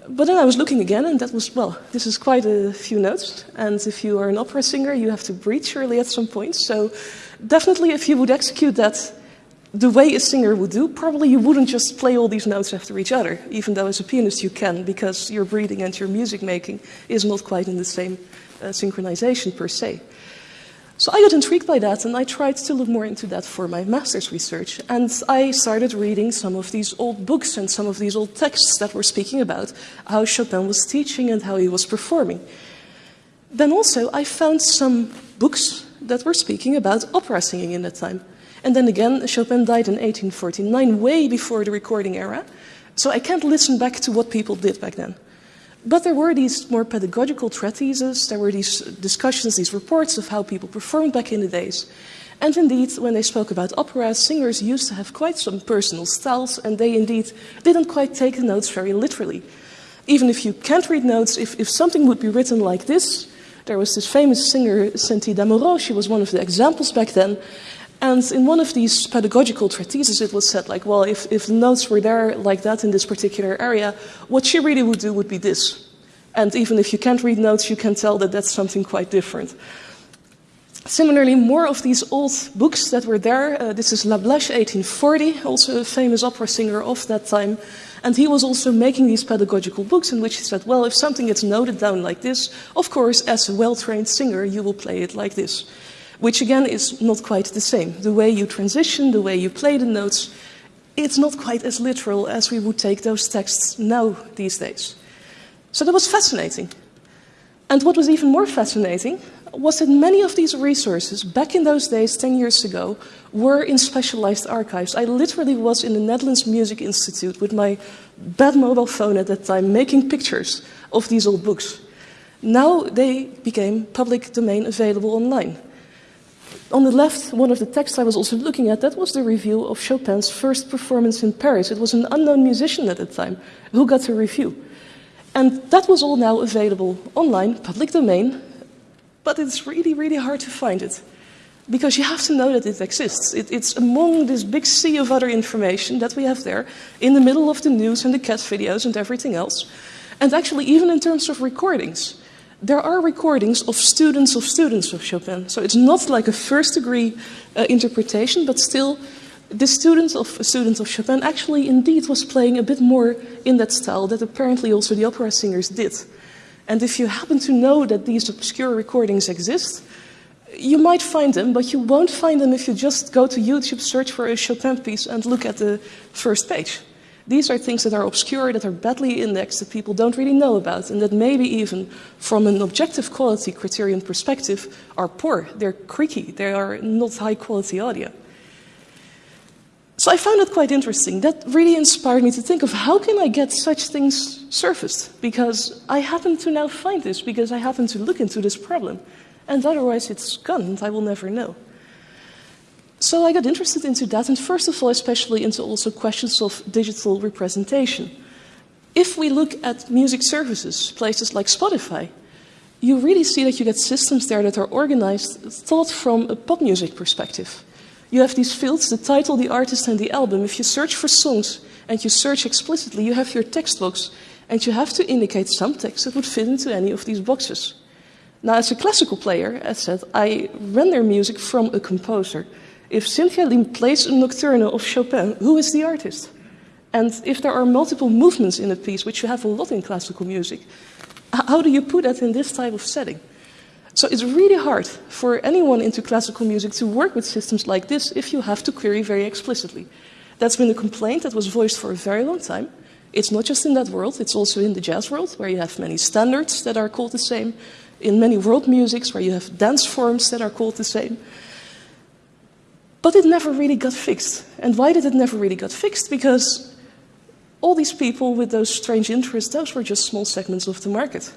But then I was looking again, and that was, well, this is quite a few notes. And if you are an opera singer, you have to breathe surely at some point. So definitely, if you would execute that the way a singer would do, probably you wouldn't just play all these notes after each other, even though as a pianist you can, because your breathing and your music making is not quite in the same uh, synchronization per se. So I got intrigued by that and I tried to look more into that for my master's research. And I started reading some of these old books and some of these old texts that were speaking about how Chopin was teaching and how he was performing. Then also I found some books that were speaking about opera singing in that time. And then again, Chopin died in 1849, way before the recording era. So I can't listen back to what people did back then. But there were these more pedagogical treatises, there were these discussions, these reports of how people performed back in the days. And indeed, when they spoke about opera, singers used to have quite some personal styles, and they indeed didn't quite take the notes very literally. Even if you can't read notes, if, if something would be written like this, there was this famous singer, Cinti Damoreau, she was one of the examples back then, and in one of these pedagogical treatises, it was said, like, well, if, if the notes were there like that in this particular area, what she really would do would be this. And even if you can't read notes, you can tell that that's something quite different. Similarly, more of these old books that were there. Uh, this is Lablache, 1840, also a famous opera singer of that time. And he was also making these pedagogical books in which he said, well, if something gets noted down like this, of course, as a well trained singer, you will play it like this which again is not quite the same. The way you transition, the way you play the notes, it's not quite as literal as we would take those texts now these days. So that was fascinating. And what was even more fascinating, was that many of these resources, back in those days, 10 years ago, were in specialized archives. I literally was in the Netherlands Music Institute with my bad mobile phone at that time making pictures of these old books. Now they became public domain available online. On the left, one of the texts I was also looking at, that was the review of Chopin's first performance in Paris. It was an unknown musician at the time who got the review. And that was all now available online, public domain, but it's really, really hard to find it. Because you have to know that it exists. It, it's among this big sea of other information that we have there, in the middle of the news and the cat videos and everything else. And actually, even in terms of recordings, there are recordings of students of students of Chopin. So it's not like a first degree uh, interpretation, but still, the students of students of Chopin actually indeed was playing a bit more in that style that apparently also the opera singers did. And if you happen to know that these obscure recordings exist, you might find them, but you won't find them if you just go to YouTube, search for a Chopin piece, and look at the first page. These are things that are obscure, that are badly indexed, that people don't really know about, and that maybe even from an objective quality criterion perspective are poor. They're creaky, they are not high quality audio. So I found it quite interesting. That really inspired me to think of how can I get such things surfaced? Because I happen to now find this, because I happen to look into this problem. And otherwise it's gone, and I will never know. So I got interested into that, and first of all, especially into also questions of digital representation. If we look at music services, places like Spotify, you really see that you get systems there that are organized, thought from a pop music perspective. You have these fields, the title, the artist, and the album. If you search for songs and you search explicitly, you have your text box, and you have to indicate some text that would fit into any of these boxes. Now, as a classical player, as said, I render music from a composer. If Cynthia Liem plays a nocturne of Chopin, who is the artist? And if there are multiple movements in a piece, which you have a lot in classical music, how do you put that in this type of setting? So it's really hard for anyone into classical music to work with systems like this if you have to query very explicitly. That's been a complaint that was voiced for a very long time. It's not just in that world, it's also in the jazz world, where you have many standards that are called the same, in many world musics, where you have dance forms that are called the same. But it never really got fixed. And why did it never really got fixed? Because all these people with those strange interests, those were just small segments of the market.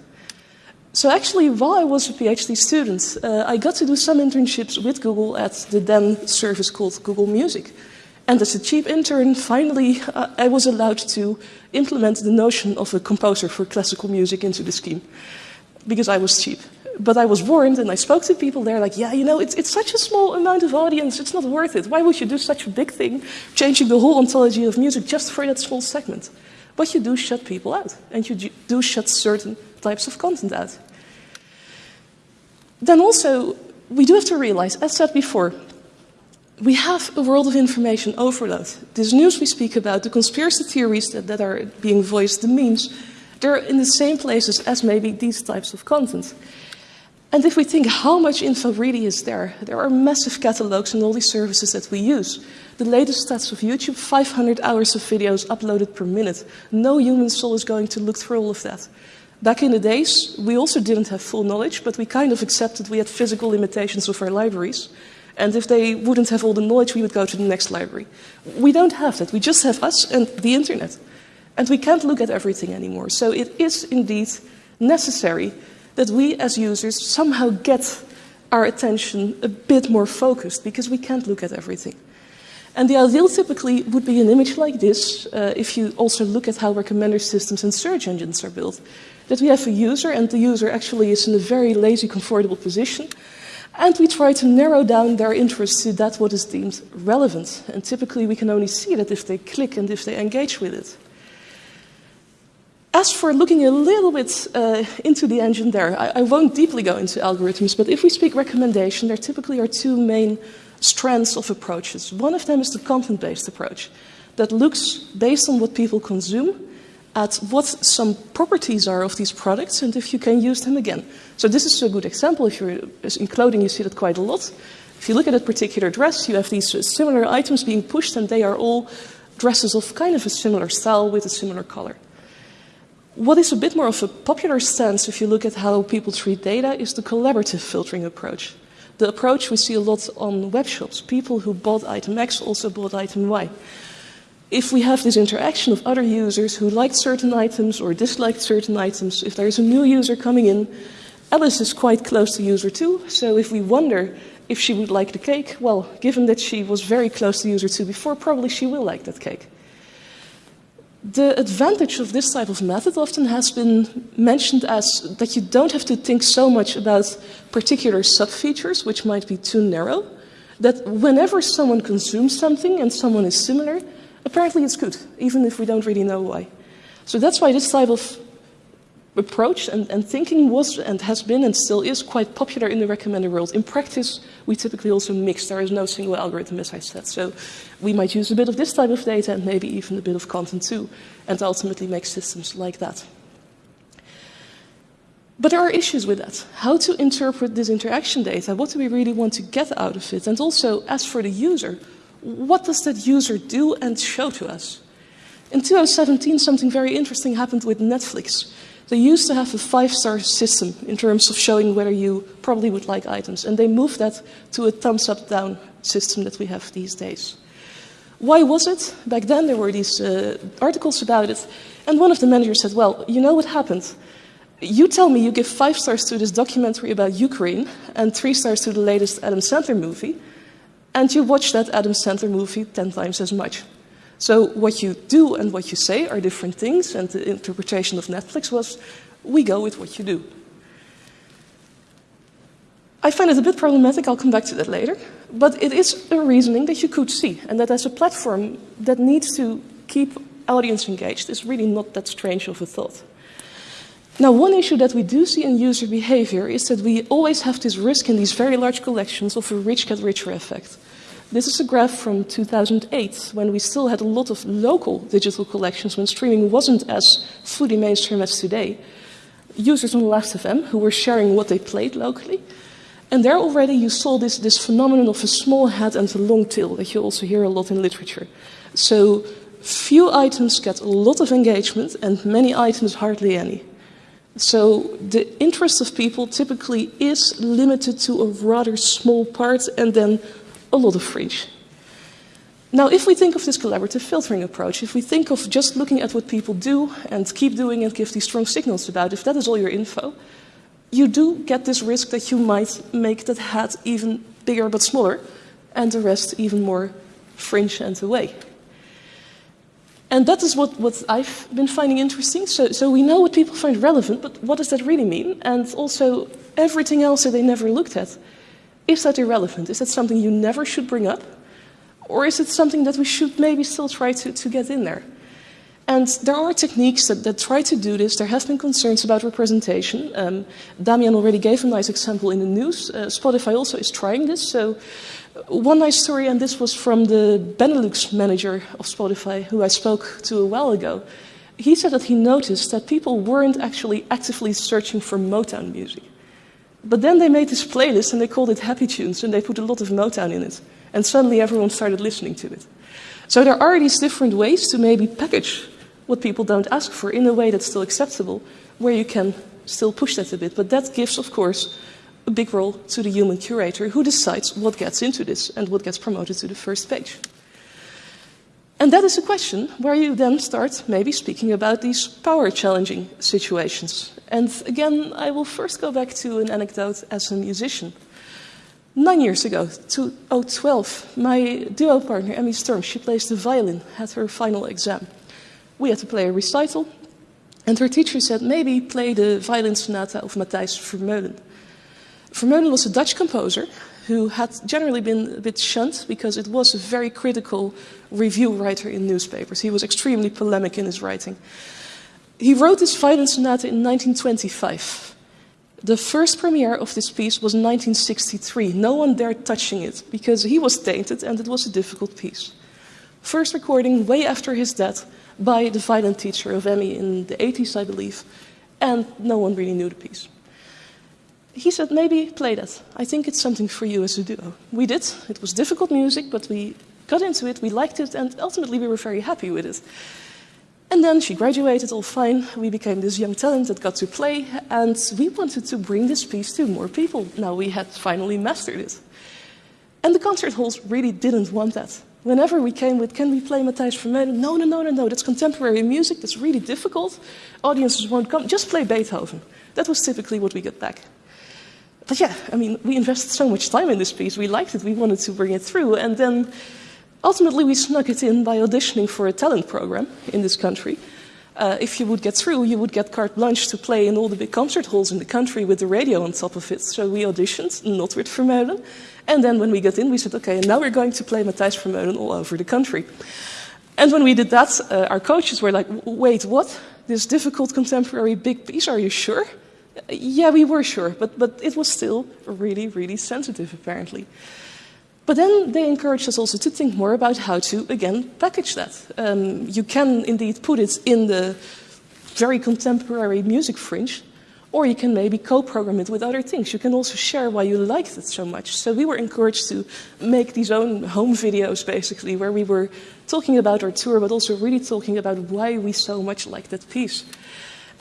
So actually, while I was a PhD student, uh, I got to do some internships with Google at the then service called Google Music. And as a cheap intern, finally, uh, I was allowed to implement the notion of a composer for classical music into the scheme, because I was cheap. But I was warned, and I spoke to people there, like, yeah, you know, it's, it's such a small amount of audience, it's not worth it. Why would you do such a big thing, changing the whole ontology of music just for that small segment? But you do shut people out, and you do shut certain types of content out. Then also, we do have to realize, as said before, we have a world of information overload. This news we speak about, the conspiracy theories that, that are being voiced, the memes, they're in the same places as maybe these types of content. And if we think how much info really is there, there are massive catalogs in all these services that we use. The latest stats of YouTube 500 hours of videos uploaded per minute. No human soul is going to look through all of that. Back in the days, we also didn't have full knowledge, but we kind of accepted we had physical limitations of our libraries. And if they wouldn't have all the knowledge, we would go to the next library. We don't have that. We just have us and the internet. And we can't look at everything anymore. So it is indeed necessary that we as users somehow get our attention a bit more focused because we can't look at everything. And the ideal typically would be an image like this, uh, if you also look at how recommender systems and search engines are built that we have a user, and the user actually is in a very lazy, comfortable position, and we try to narrow down their interest to that what is deemed relevant. And typically we can only see that if they click and if they engage with it. As for looking a little bit uh, into the engine there, I, I, won't deeply go into algorithms, but if we speak recommendation, there typically are two main strands of approaches. One of them is the content-based approach that looks based on what people consume at what some properties are of these products and if you can use them again. So this is a good example. If you're in clothing, you see that quite a lot. If you look at a particular dress, you have these similar items being pushed and they are all dresses of kind of a similar style with a similar color. What is a bit more of a popular stance, if you look at how people treat data, is the collaborative filtering approach. The approach we see a lot on web shops. People who bought item X also bought item Y. If we have this interaction of other users who liked certain items or disliked certain items, if there's a new user coming in, Alice is quite close to user 2, so if we wonder if she would like the cake, well, given that she was very close to user 2 before, probably she will like that cake. The advantage of this type of method often has been mentioned as that you don't have to think so much about particular sub-features, which might be too narrow, that whenever someone consumes something and someone is similar, apparently it's good, even if we don't really know why. So that's why this type of approach and, and, thinking was and has been and still is quite popular in the recommender world. In practice, we typically also mix. There is no single algorithm, as I said. So we might use a bit of this type of data and maybe even a bit of content too, and ultimately make systems like that. But there are issues with that. How to interpret this interaction data? What do we really want to get out of it? And also, as for the user, what does that user do and show to us? In 2017, something very interesting happened with Netflix. They used to have a five-star system in terms of showing whether you probably would like items, and they moved that to a thumbs-up-down system that we have these days. Why was it? Back then there were these uh, articles about it, and one of the managers said, well, you know what happened? You tell me you give five stars to this documentary about Ukraine and three stars to the latest Adam Sandler movie, and you watch that Adam Sandler movie 10 times as much. So what you do and what you say are different things, and the interpretation of Netflix was, we go with what you do. I find it a bit problematic, I'll come back to that later, but it is a reasoning that you could see, and that as a platform that needs to keep audience engaged is really not that strange of a thought. Now, one issue that we do see in user behavior is that we always have this risk in these very large collections of a rich get richer effect. This is a graph from 2008, when we still had a lot of local digital collections, when streaming wasn't as fully mainstream as today. Users on Last.fm who were sharing what they played locally. And there already you saw this, this phenomenon of a small head and a long tail that you also hear a lot in literature. So few items get a lot of engagement and many items hardly any. So the interest of people typically is limited to a rather small part and then a lot of fringe. Now, if we think of this collaborative filtering approach, if we think of just looking at what people do and keep doing and give these strong signals about, if that is all your info, you do get this risk that you might make that hat even bigger but smaller, and the rest even more fringe and away. And that is what, what I've been finding interesting. So, so we know what people find relevant, but what does that really mean? And also, everything else that they never looked at is that irrelevant? Is that something you never should bring up? Or is it something that we should maybe still try to, to get in there? And there are techniques that, that try to do this. There have been concerns about representation. Um, Damian already gave a nice example in the news. Uh, Spotify also is trying this. So, uh, one nice story, and this was from the Benelux manager of Spotify, who I spoke to a while ago. He said that he noticed that people weren't actually actively searching for Motown music. But then they made this playlist and they called it Happy Tunes and they put a lot of Motown in it. And suddenly everyone started listening to it. So there are these different ways to maybe package what people don't ask for in a way that's still acceptable, where you can still push that a bit. But that gives, of course, a big role to the human curator who decides what gets into this and what gets promoted to the first page. And that is a question where you then start maybe speaking about these power challenging situations. And again, I will first go back to an anecdote as a musician. Nine years ago, 2012, my duo partner, Emmy Storm, she plays the violin, had her final exam. We had to play a recital, and her teacher said, maybe play the violin sonata of Matthijs Vermeulen. Vermeulen was a Dutch composer who had generally been a bit shunned because it was a very critical review writer in newspapers. He was extremely polemic in his writing. He wrote this violin sonata in 1925. The first premiere of this piece was 1963. No one dared touching it because he was tainted and it was a difficult piece. First recording way after his death by the violin teacher of Emmy in the 80s, I believe, and no one really knew the piece. He said, maybe play that. I think it's something for you as a duo. We did. It was difficult music, but we got into it, we liked it, and ultimately we were very happy with it. And then she graduated, all fine. We became this young talent that got to play, and we wanted to bring this piece to more people. Now we had finally mastered it. And the concert halls really didn't want that. Whenever we came with, can we play Matthijs Vermeulen? No, no, no, no, no, that's contemporary music, that's really difficult. Audiences won't come, just play Beethoven. That was typically what we got back. But yeah, I mean, we invested so much time in this piece, we liked it, we wanted to bring it through, and then ultimately we snuck it in by auditioning for a talent program in this country. Uh, if you would get through, you would get carte blanche to play in all the big concert halls in the country with the radio on top of it. So we auditioned, not with Vermeulen. And then when we got in, we said, okay, now we're going to play Matthijs Vermeulen all over the country. And when we did that, uh, our coaches were like, wait, what? This difficult contemporary big piece, are you sure? Yeah, we were sure, but, but it was still really, really sensitive, apparently. But then they encouraged us also to think more about how to, again, package that. Um, you can indeed put it in the very contemporary music fringe, or you can maybe co-program it with other things. You can also share why you liked it so much. So we were encouraged to make these own home videos, basically, where we were talking about our tour, but also really talking about why we so much liked that piece.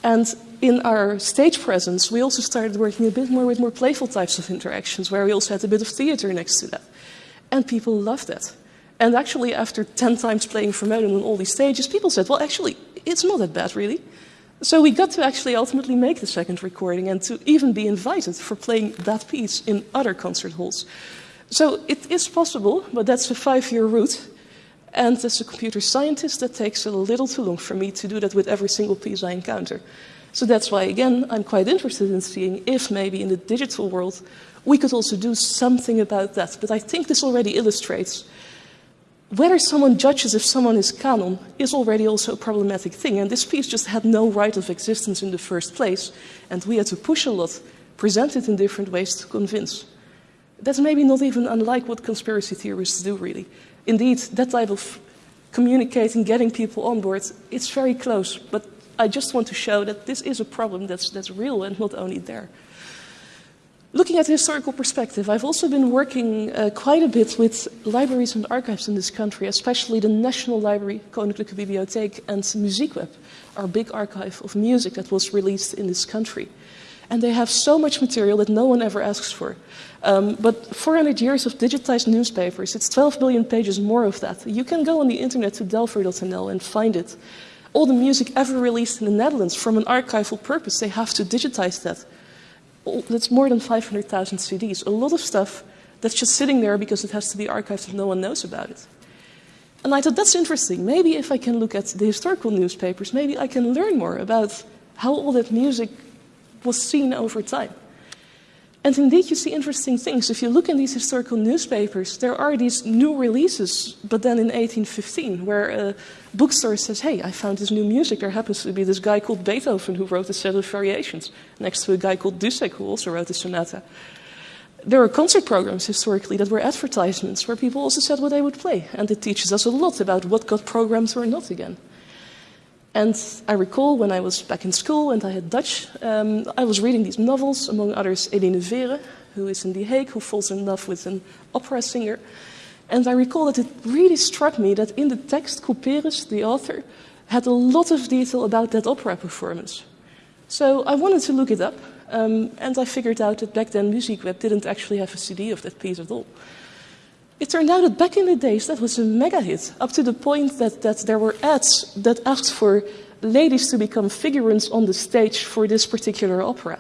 And in our stage presence, we also started working a bit more with more playful types of interactions, where we also had a bit of theater next to that. And people loved it. And actually, after 10 times playing Vermeulen on all these stages, people said, well, actually, it's not that bad, really. So we got to actually ultimately make the second recording and to even be invited for playing that piece in other concert halls. So it is possible, but that's a five-year route. And as a computer scientist, that takes a little too long for me to do that with every single piece I encounter. So that's why, again, I'm quite interested in seeing if maybe in the digital world we could also do something about that. But I think this already illustrates whether someone judges if someone is canon is already also a problematic thing. And this piece just had no right of existence in the first place. And we had to push a lot, present it in different ways to convince. That's maybe not even unlike what conspiracy theorists do, really. Indeed, that type of communicating, getting people on board, it's very close. But I just want to show that this is a problem that's, that's real and not only there. Looking at the historical perspective, I've also been working uh, quite a bit with libraries and archives in this country, especially the National Library, Koninklijke Bibliotheek, and Muziekweb, our big archive of music that was released in this country. And they have so much material that no one ever asks for. Um, but 400 years of digitized newspapers, it's 12 billion pages more of that. You can go on the internet to delpher.nl and find it. All the music ever released in the Netherlands from an archival purpose, they have to digitize that that's more than 500,000 CDs. A lot of stuff that's just sitting there because it has to be archived and no one knows about it. And I thought, that's interesting. Maybe if I can look at the historical newspapers, maybe I can learn more about how all that music was seen over time. And indeed, you see interesting things. If you look in these historical newspapers, there are these new releases, but then in 1815, where a bookstore says, Hey, I found this new music. There happens to be this guy called Beethoven who wrote a set of variations, next to a guy called Dussek who also wrote a sonata. There were concert programs historically that were advertisements where people also said what they would play. And it teaches us a lot about what got programmed or not again. And I recall when I was back in school and I had Dutch, um, I was reading these novels, among others Eline Vere, who is in The Hague, who falls in love with an opera singer. And I recall that it really struck me that in the text, Couperus, the author, had a lot of detail about that opera performance. So I wanted to look it up, um, and I figured out that back then Muziekweb didn't actually have a CD of that piece at all. It turned out that back in the days that was a mega hit, up to the point that, that there were ads that asked for ladies to become figurants on the stage for this particular opera.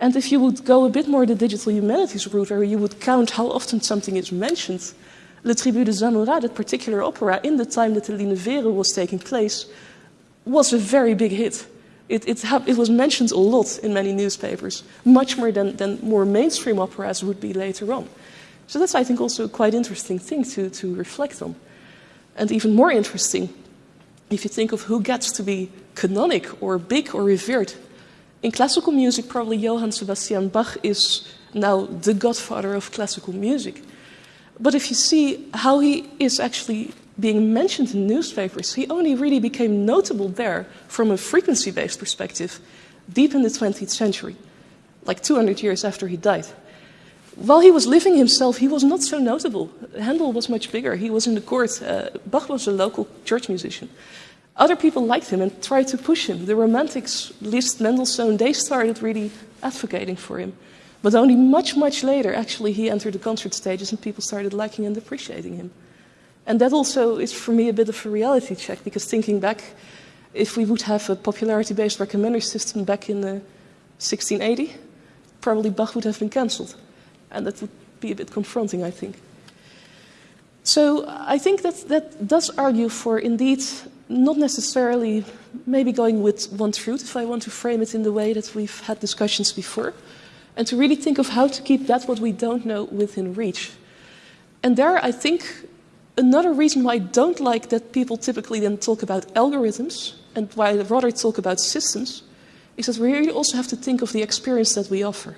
And if you would go a bit more the digital humanities route, where you would count how often something is mentioned, Le Tribut de Zamora, that particular opera, in the time that the Vere was taking place, was a very big hit. It, it, it, was mentioned a lot in many newspapers, much more than, than more mainstream operas would be later on. So that's, I think, also a quite interesting thing to, to reflect on. And even more interesting, if you think of who gets to be canonic or big or revered. In classical music, probably Johann Sebastian Bach is now the godfather of classical music. But if you see how he is actually being mentioned in newspapers, he only really became notable there from a frequency based perspective deep in the 20th century, like 200 years after he died. While he was living himself, he was not so notable. Handel was much bigger. He was in the court. Uh, Bach was a local church musician. Other people liked him and tried to push him. The Romantics, Liszt, Mendelssohn, they started really advocating for him. But only much, much later, actually, he entered the concert stages and people started liking and appreciating him. And that also is for me a bit of a reality check because thinking back, if we would have a popularity based recommender system back in uh, 1680, probably Bach would have been cancelled. And that would be a bit confronting, I think. So I think that that does argue for indeed not necessarily maybe going with one truth, if I want to frame it in the way that we've had discussions before and to really think of how to keep that what we don't know within reach. And there, I think another reason why I don't like that people typically then talk about algorithms and why I rather talk about systems is that we really also have to think of the experience that we offer.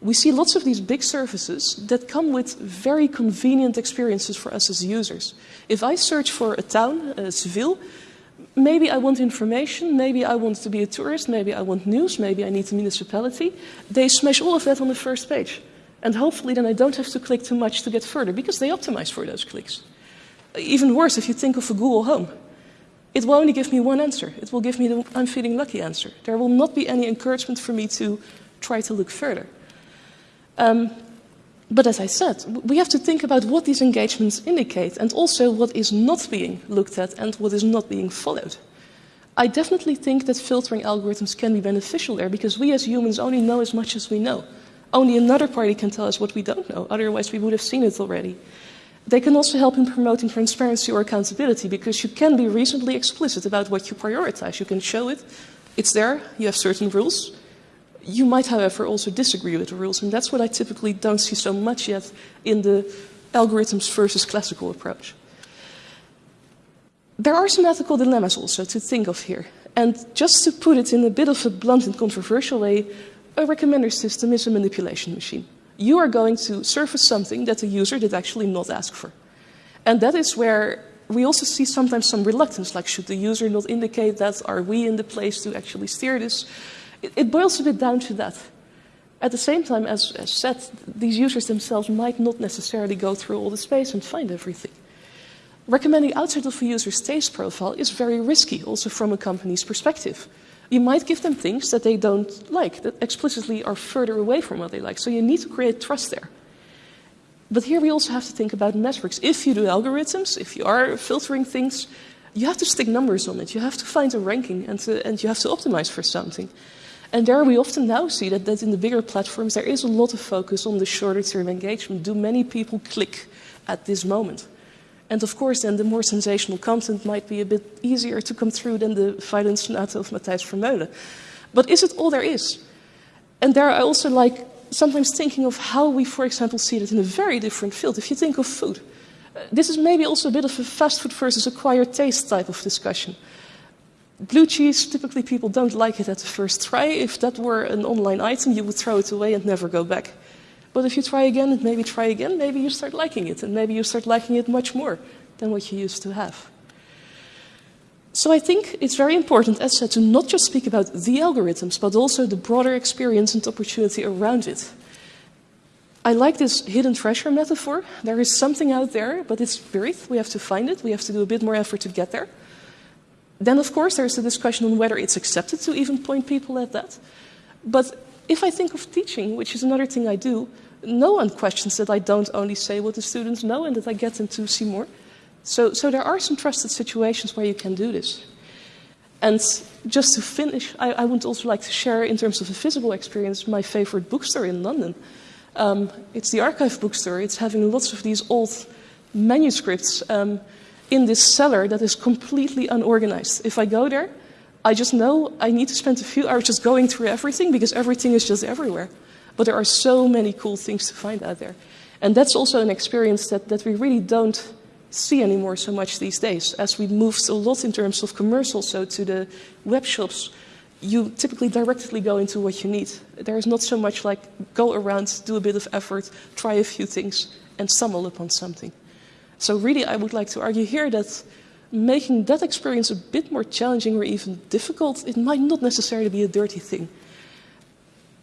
We see lots of these big services that come with very convenient experiences for us as users. If I search for a town, uh, Seville, maybe I want information, maybe I want to be a tourist, maybe I want news, maybe I need a municipality. They smash all of that on the first page. And hopefully then I don't have to click too much to get further because they optimize for those clicks. Even worse, if you think of a Google Home, it will only give me one answer. It will give me the I'm feeling lucky answer. There will not be any encouragement for me to try to look further. Um, but as I said, we have to think about what these engagements indicate and also what is not being looked at and what is not being followed. I definitely think that filtering algorithms can be beneficial there because we as humans only know as much as we know. Only another party can tell us what we don't know, otherwise, we would have seen it already. They can also help in promoting transparency or accountability because you can be reasonably explicit about what you prioritize. You can show it, it's there, you have certain rules, you might, however, also disagree with the rules, and that's what I typically don't see so much yet in the algorithms versus classical approach. There are some ethical dilemmas also to think of here. And just to put it in a bit of a blunt and controversial way, a recommender system is a manipulation machine. You are going to surface something that the user did actually not ask for. And that is where we also see sometimes some reluctance, like should the user not indicate that? Are we in the place to actually steer this? It, it boils a bit down to that. At the same time, as, as said, these users themselves might not necessarily go through all the space and find everything. Recommending outside of a user's taste profile is very risky, also from a company's perspective. You might give them things that they don't like, that explicitly are further away from what they like. So you need to create trust there. But here we also have to think about metrics. If you do algorithms, if you are filtering things, you have to stick numbers on it. You have to find a ranking and, to, and you have to optimize for something. And there we often now see that, that in the bigger platforms there is a lot of focus on the shorter term engagement. Do many people click at this moment? And of course, then the more sensational content might be a bit easier to come through than the violin sonata of Matthijs Vermeulen. But is it all there is? And there I also like sometimes thinking of how we, for example, see it in a very different field. If you think of food, uh, this is maybe also a bit of a fast food versus acquired taste type of discussion. Blue cheese, typically people don't like it at the first try. If that were an online item, you would throw it away and never go back. But if you try again and maybe try again, maybe you start liking it, and maybe you start liking it much more than what you used to have. So I think it's very important, as said, to not just speak about the algorithms, but also the broader experience and opportunity around it. I like this hidden treasure metaphor. There is something out there, but it's buried. We have to find it. We have to do a bit more effort to get there. Then, of course, there's the discussion on whether it's accepted to even point people at that. But if I think of teaching, which is another thing I do, no one questions that I don't only say what the students know and that I get them to see more. So, so there are some trusted situations where you can do this. And just to finish, I, I would also like to share, in terms of a physical experience, my favorite bookstore in London. Um, it's the Archive Bookstore. It's having lots of these old manuscripts. Um, in this cellar that is completely unorganized. If I go there, I just know I need to spend a few hours just going through everything because everything is just everywhere. But there are so many cool things to find out there. And that's also an experience that, that we really don't see anymore so much these days. As we moved a lot in terms of commercial, so to the web shops, you typically directly go into what you need. There is not so much like go around, do a bit of effort, try a few things, and stumble upon something. So really, I would like to argue here that making that experience a bit more challenging or even difficult, it might not necessarily be a dirty thing.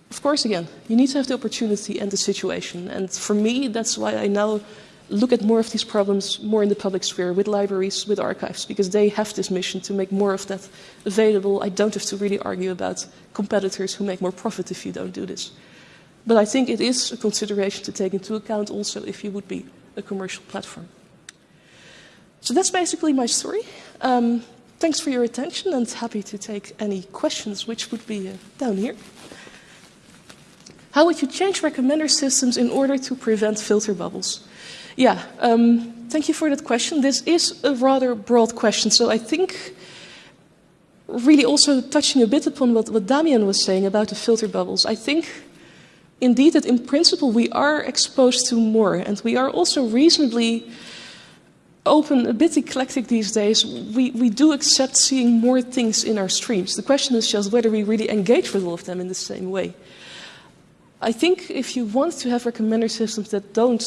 Of course, again, you need to have the opportunity and the situation. And for me, that's why I now look at more of these problems more in the public sphere with libraries, with archives, because they have this mission to make more of that available. I don't have to really argue about competitors who make more profit if you don't do this. But I think it is a consideration to take into account also if you would be a commercial platform. So that's basically my story. Um, thanks for your attention and happy to take any questions, which would be uh, down here. How would you change recommender systems in order to prevent filter bubbles? Yeah, um, thank you for that question. This is a rather broad question, so I think really also touching a bit upon what, what Damian was saying about the filter bubbles. I think indeed that in principle we are exposed to more, and we are also reasonably open, a bit eclectic these days. We, we do accept seeing more things in our streams. The question is just whether we really engage with all of them in the same way. I think if you want to have recommender systems that don't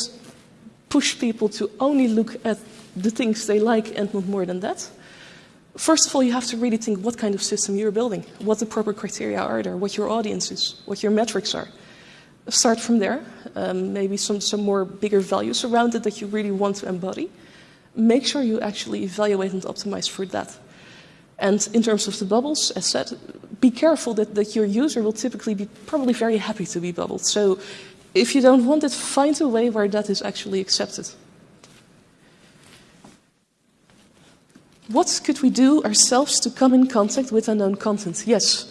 push people to only look at the things they like and not more than that, first of all, you have to really think what kind of system you're building, what the proper criteria are there, what your audience is, what your metrics are. Start from there, um, maybe some, some more bigger values around it that you really want to embody. Make sure you actually evaluate and optimize for that. And in terms of the bubbles, as said, be careful that, that your user will typically be probably very happy to be bubbled. So if you don't want it, find a way where that is actually accepted. What could we do ourselves to come in contact with unknown content? Yes.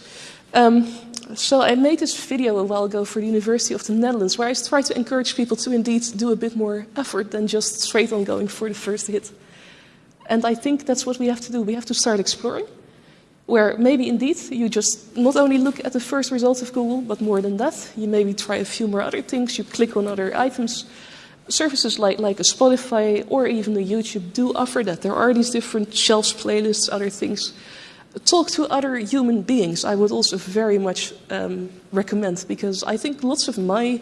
Um, so I made this video a while ago for the University of the Netherlands where I try to encourage people to indeed do a bit more effort than just straight on going for the first hit. And I think that's what we have to do. We have to start exploring, where maybe indeed you just not only look at the first results of Google, but more than that, you maybe try a few more other things, you click on other items. Services like, like a Spotify or even a YouTube do offer that. There are these different shelves, playlists, other things. Talk to other human beings, I would also very much um, recommend, because I think lots of my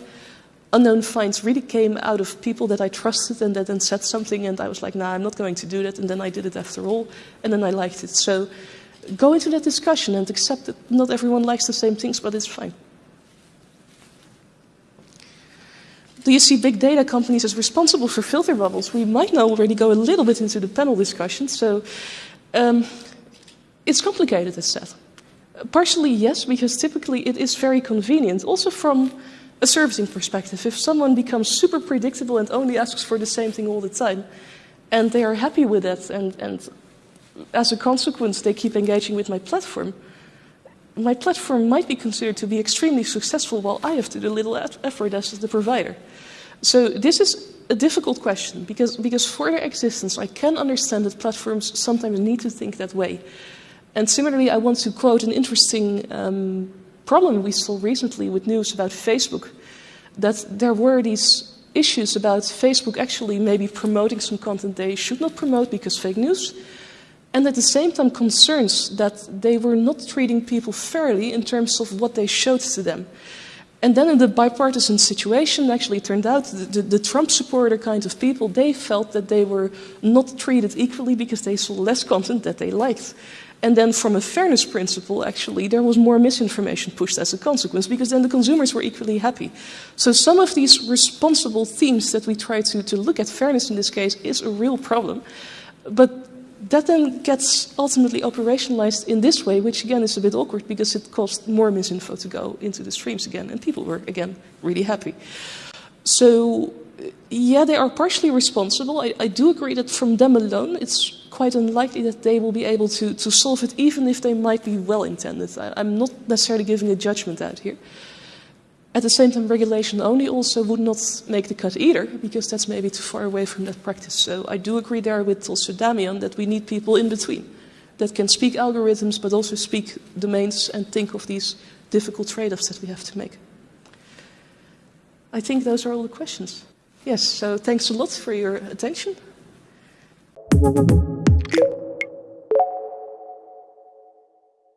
unknown finds really came out of people that I trusted and that then said something, and I was like, nah, I'm not going to do that, and then I did it after all, and then I liked it. So go into that discussion and accept that not everyone likes the same things, but it's fine. Do you see big data companies as responsible for filter bubbles? We might now already go a little bit into the panel discussion. So um, it's complicated, as said. Partially, yes, because typically it is very convenient. Also from a servicing perspective. If someone becomes super predictable and only asks for the same thing all the time, and they are happy with that, and, and as a consequence they keep engaging with my platform, my platform might be considered to be extremely successful while I have to do a little effort as the provider. So this is a difficult question because, because for their existence, I can understand that platforms sometimes need to think that way. And similarly, I want to quote an interesting um, problem we saw recently with news about Facebook, that there were these issues about Facebook actually maybe promoting some content they should not promote because fake news, and at the same time concerns that they were not treating people fairly in terms of what they showed to them. And then in the bipartisan situation, actually it turned out the, the, the, Trump supporter kind of people, they felt that they were not treated equally because they saw less content that they liked. And then from a fairness principle, actually, there was more misinformation pushed as a consequence because then the consumers were equally happy. So some of these responsible themes that we try to, to look at, fairness in this case, is a real problem. But that then gets ultimately operationalized in this way, which again is a bit awkward because it caused more misinfo to go into the streams again, and people were, again, really happy. So yeah, they are partially responsible. I, I, do agree that from them alone, it's quite unlikely that they will be able to, to solve it, even if they might be well intended. I, I'm not necessarily giving a judgment out here. At the same time, regulation only also would not make the cut either, because that's maybe too far away from that practice. So I do agree there with also Damian that we need people in between that can speak algorithms, but also speak domains and think of these difficult trade offs that we have to make. I think those are all the questions. Yes, so thanks a lot for your attention.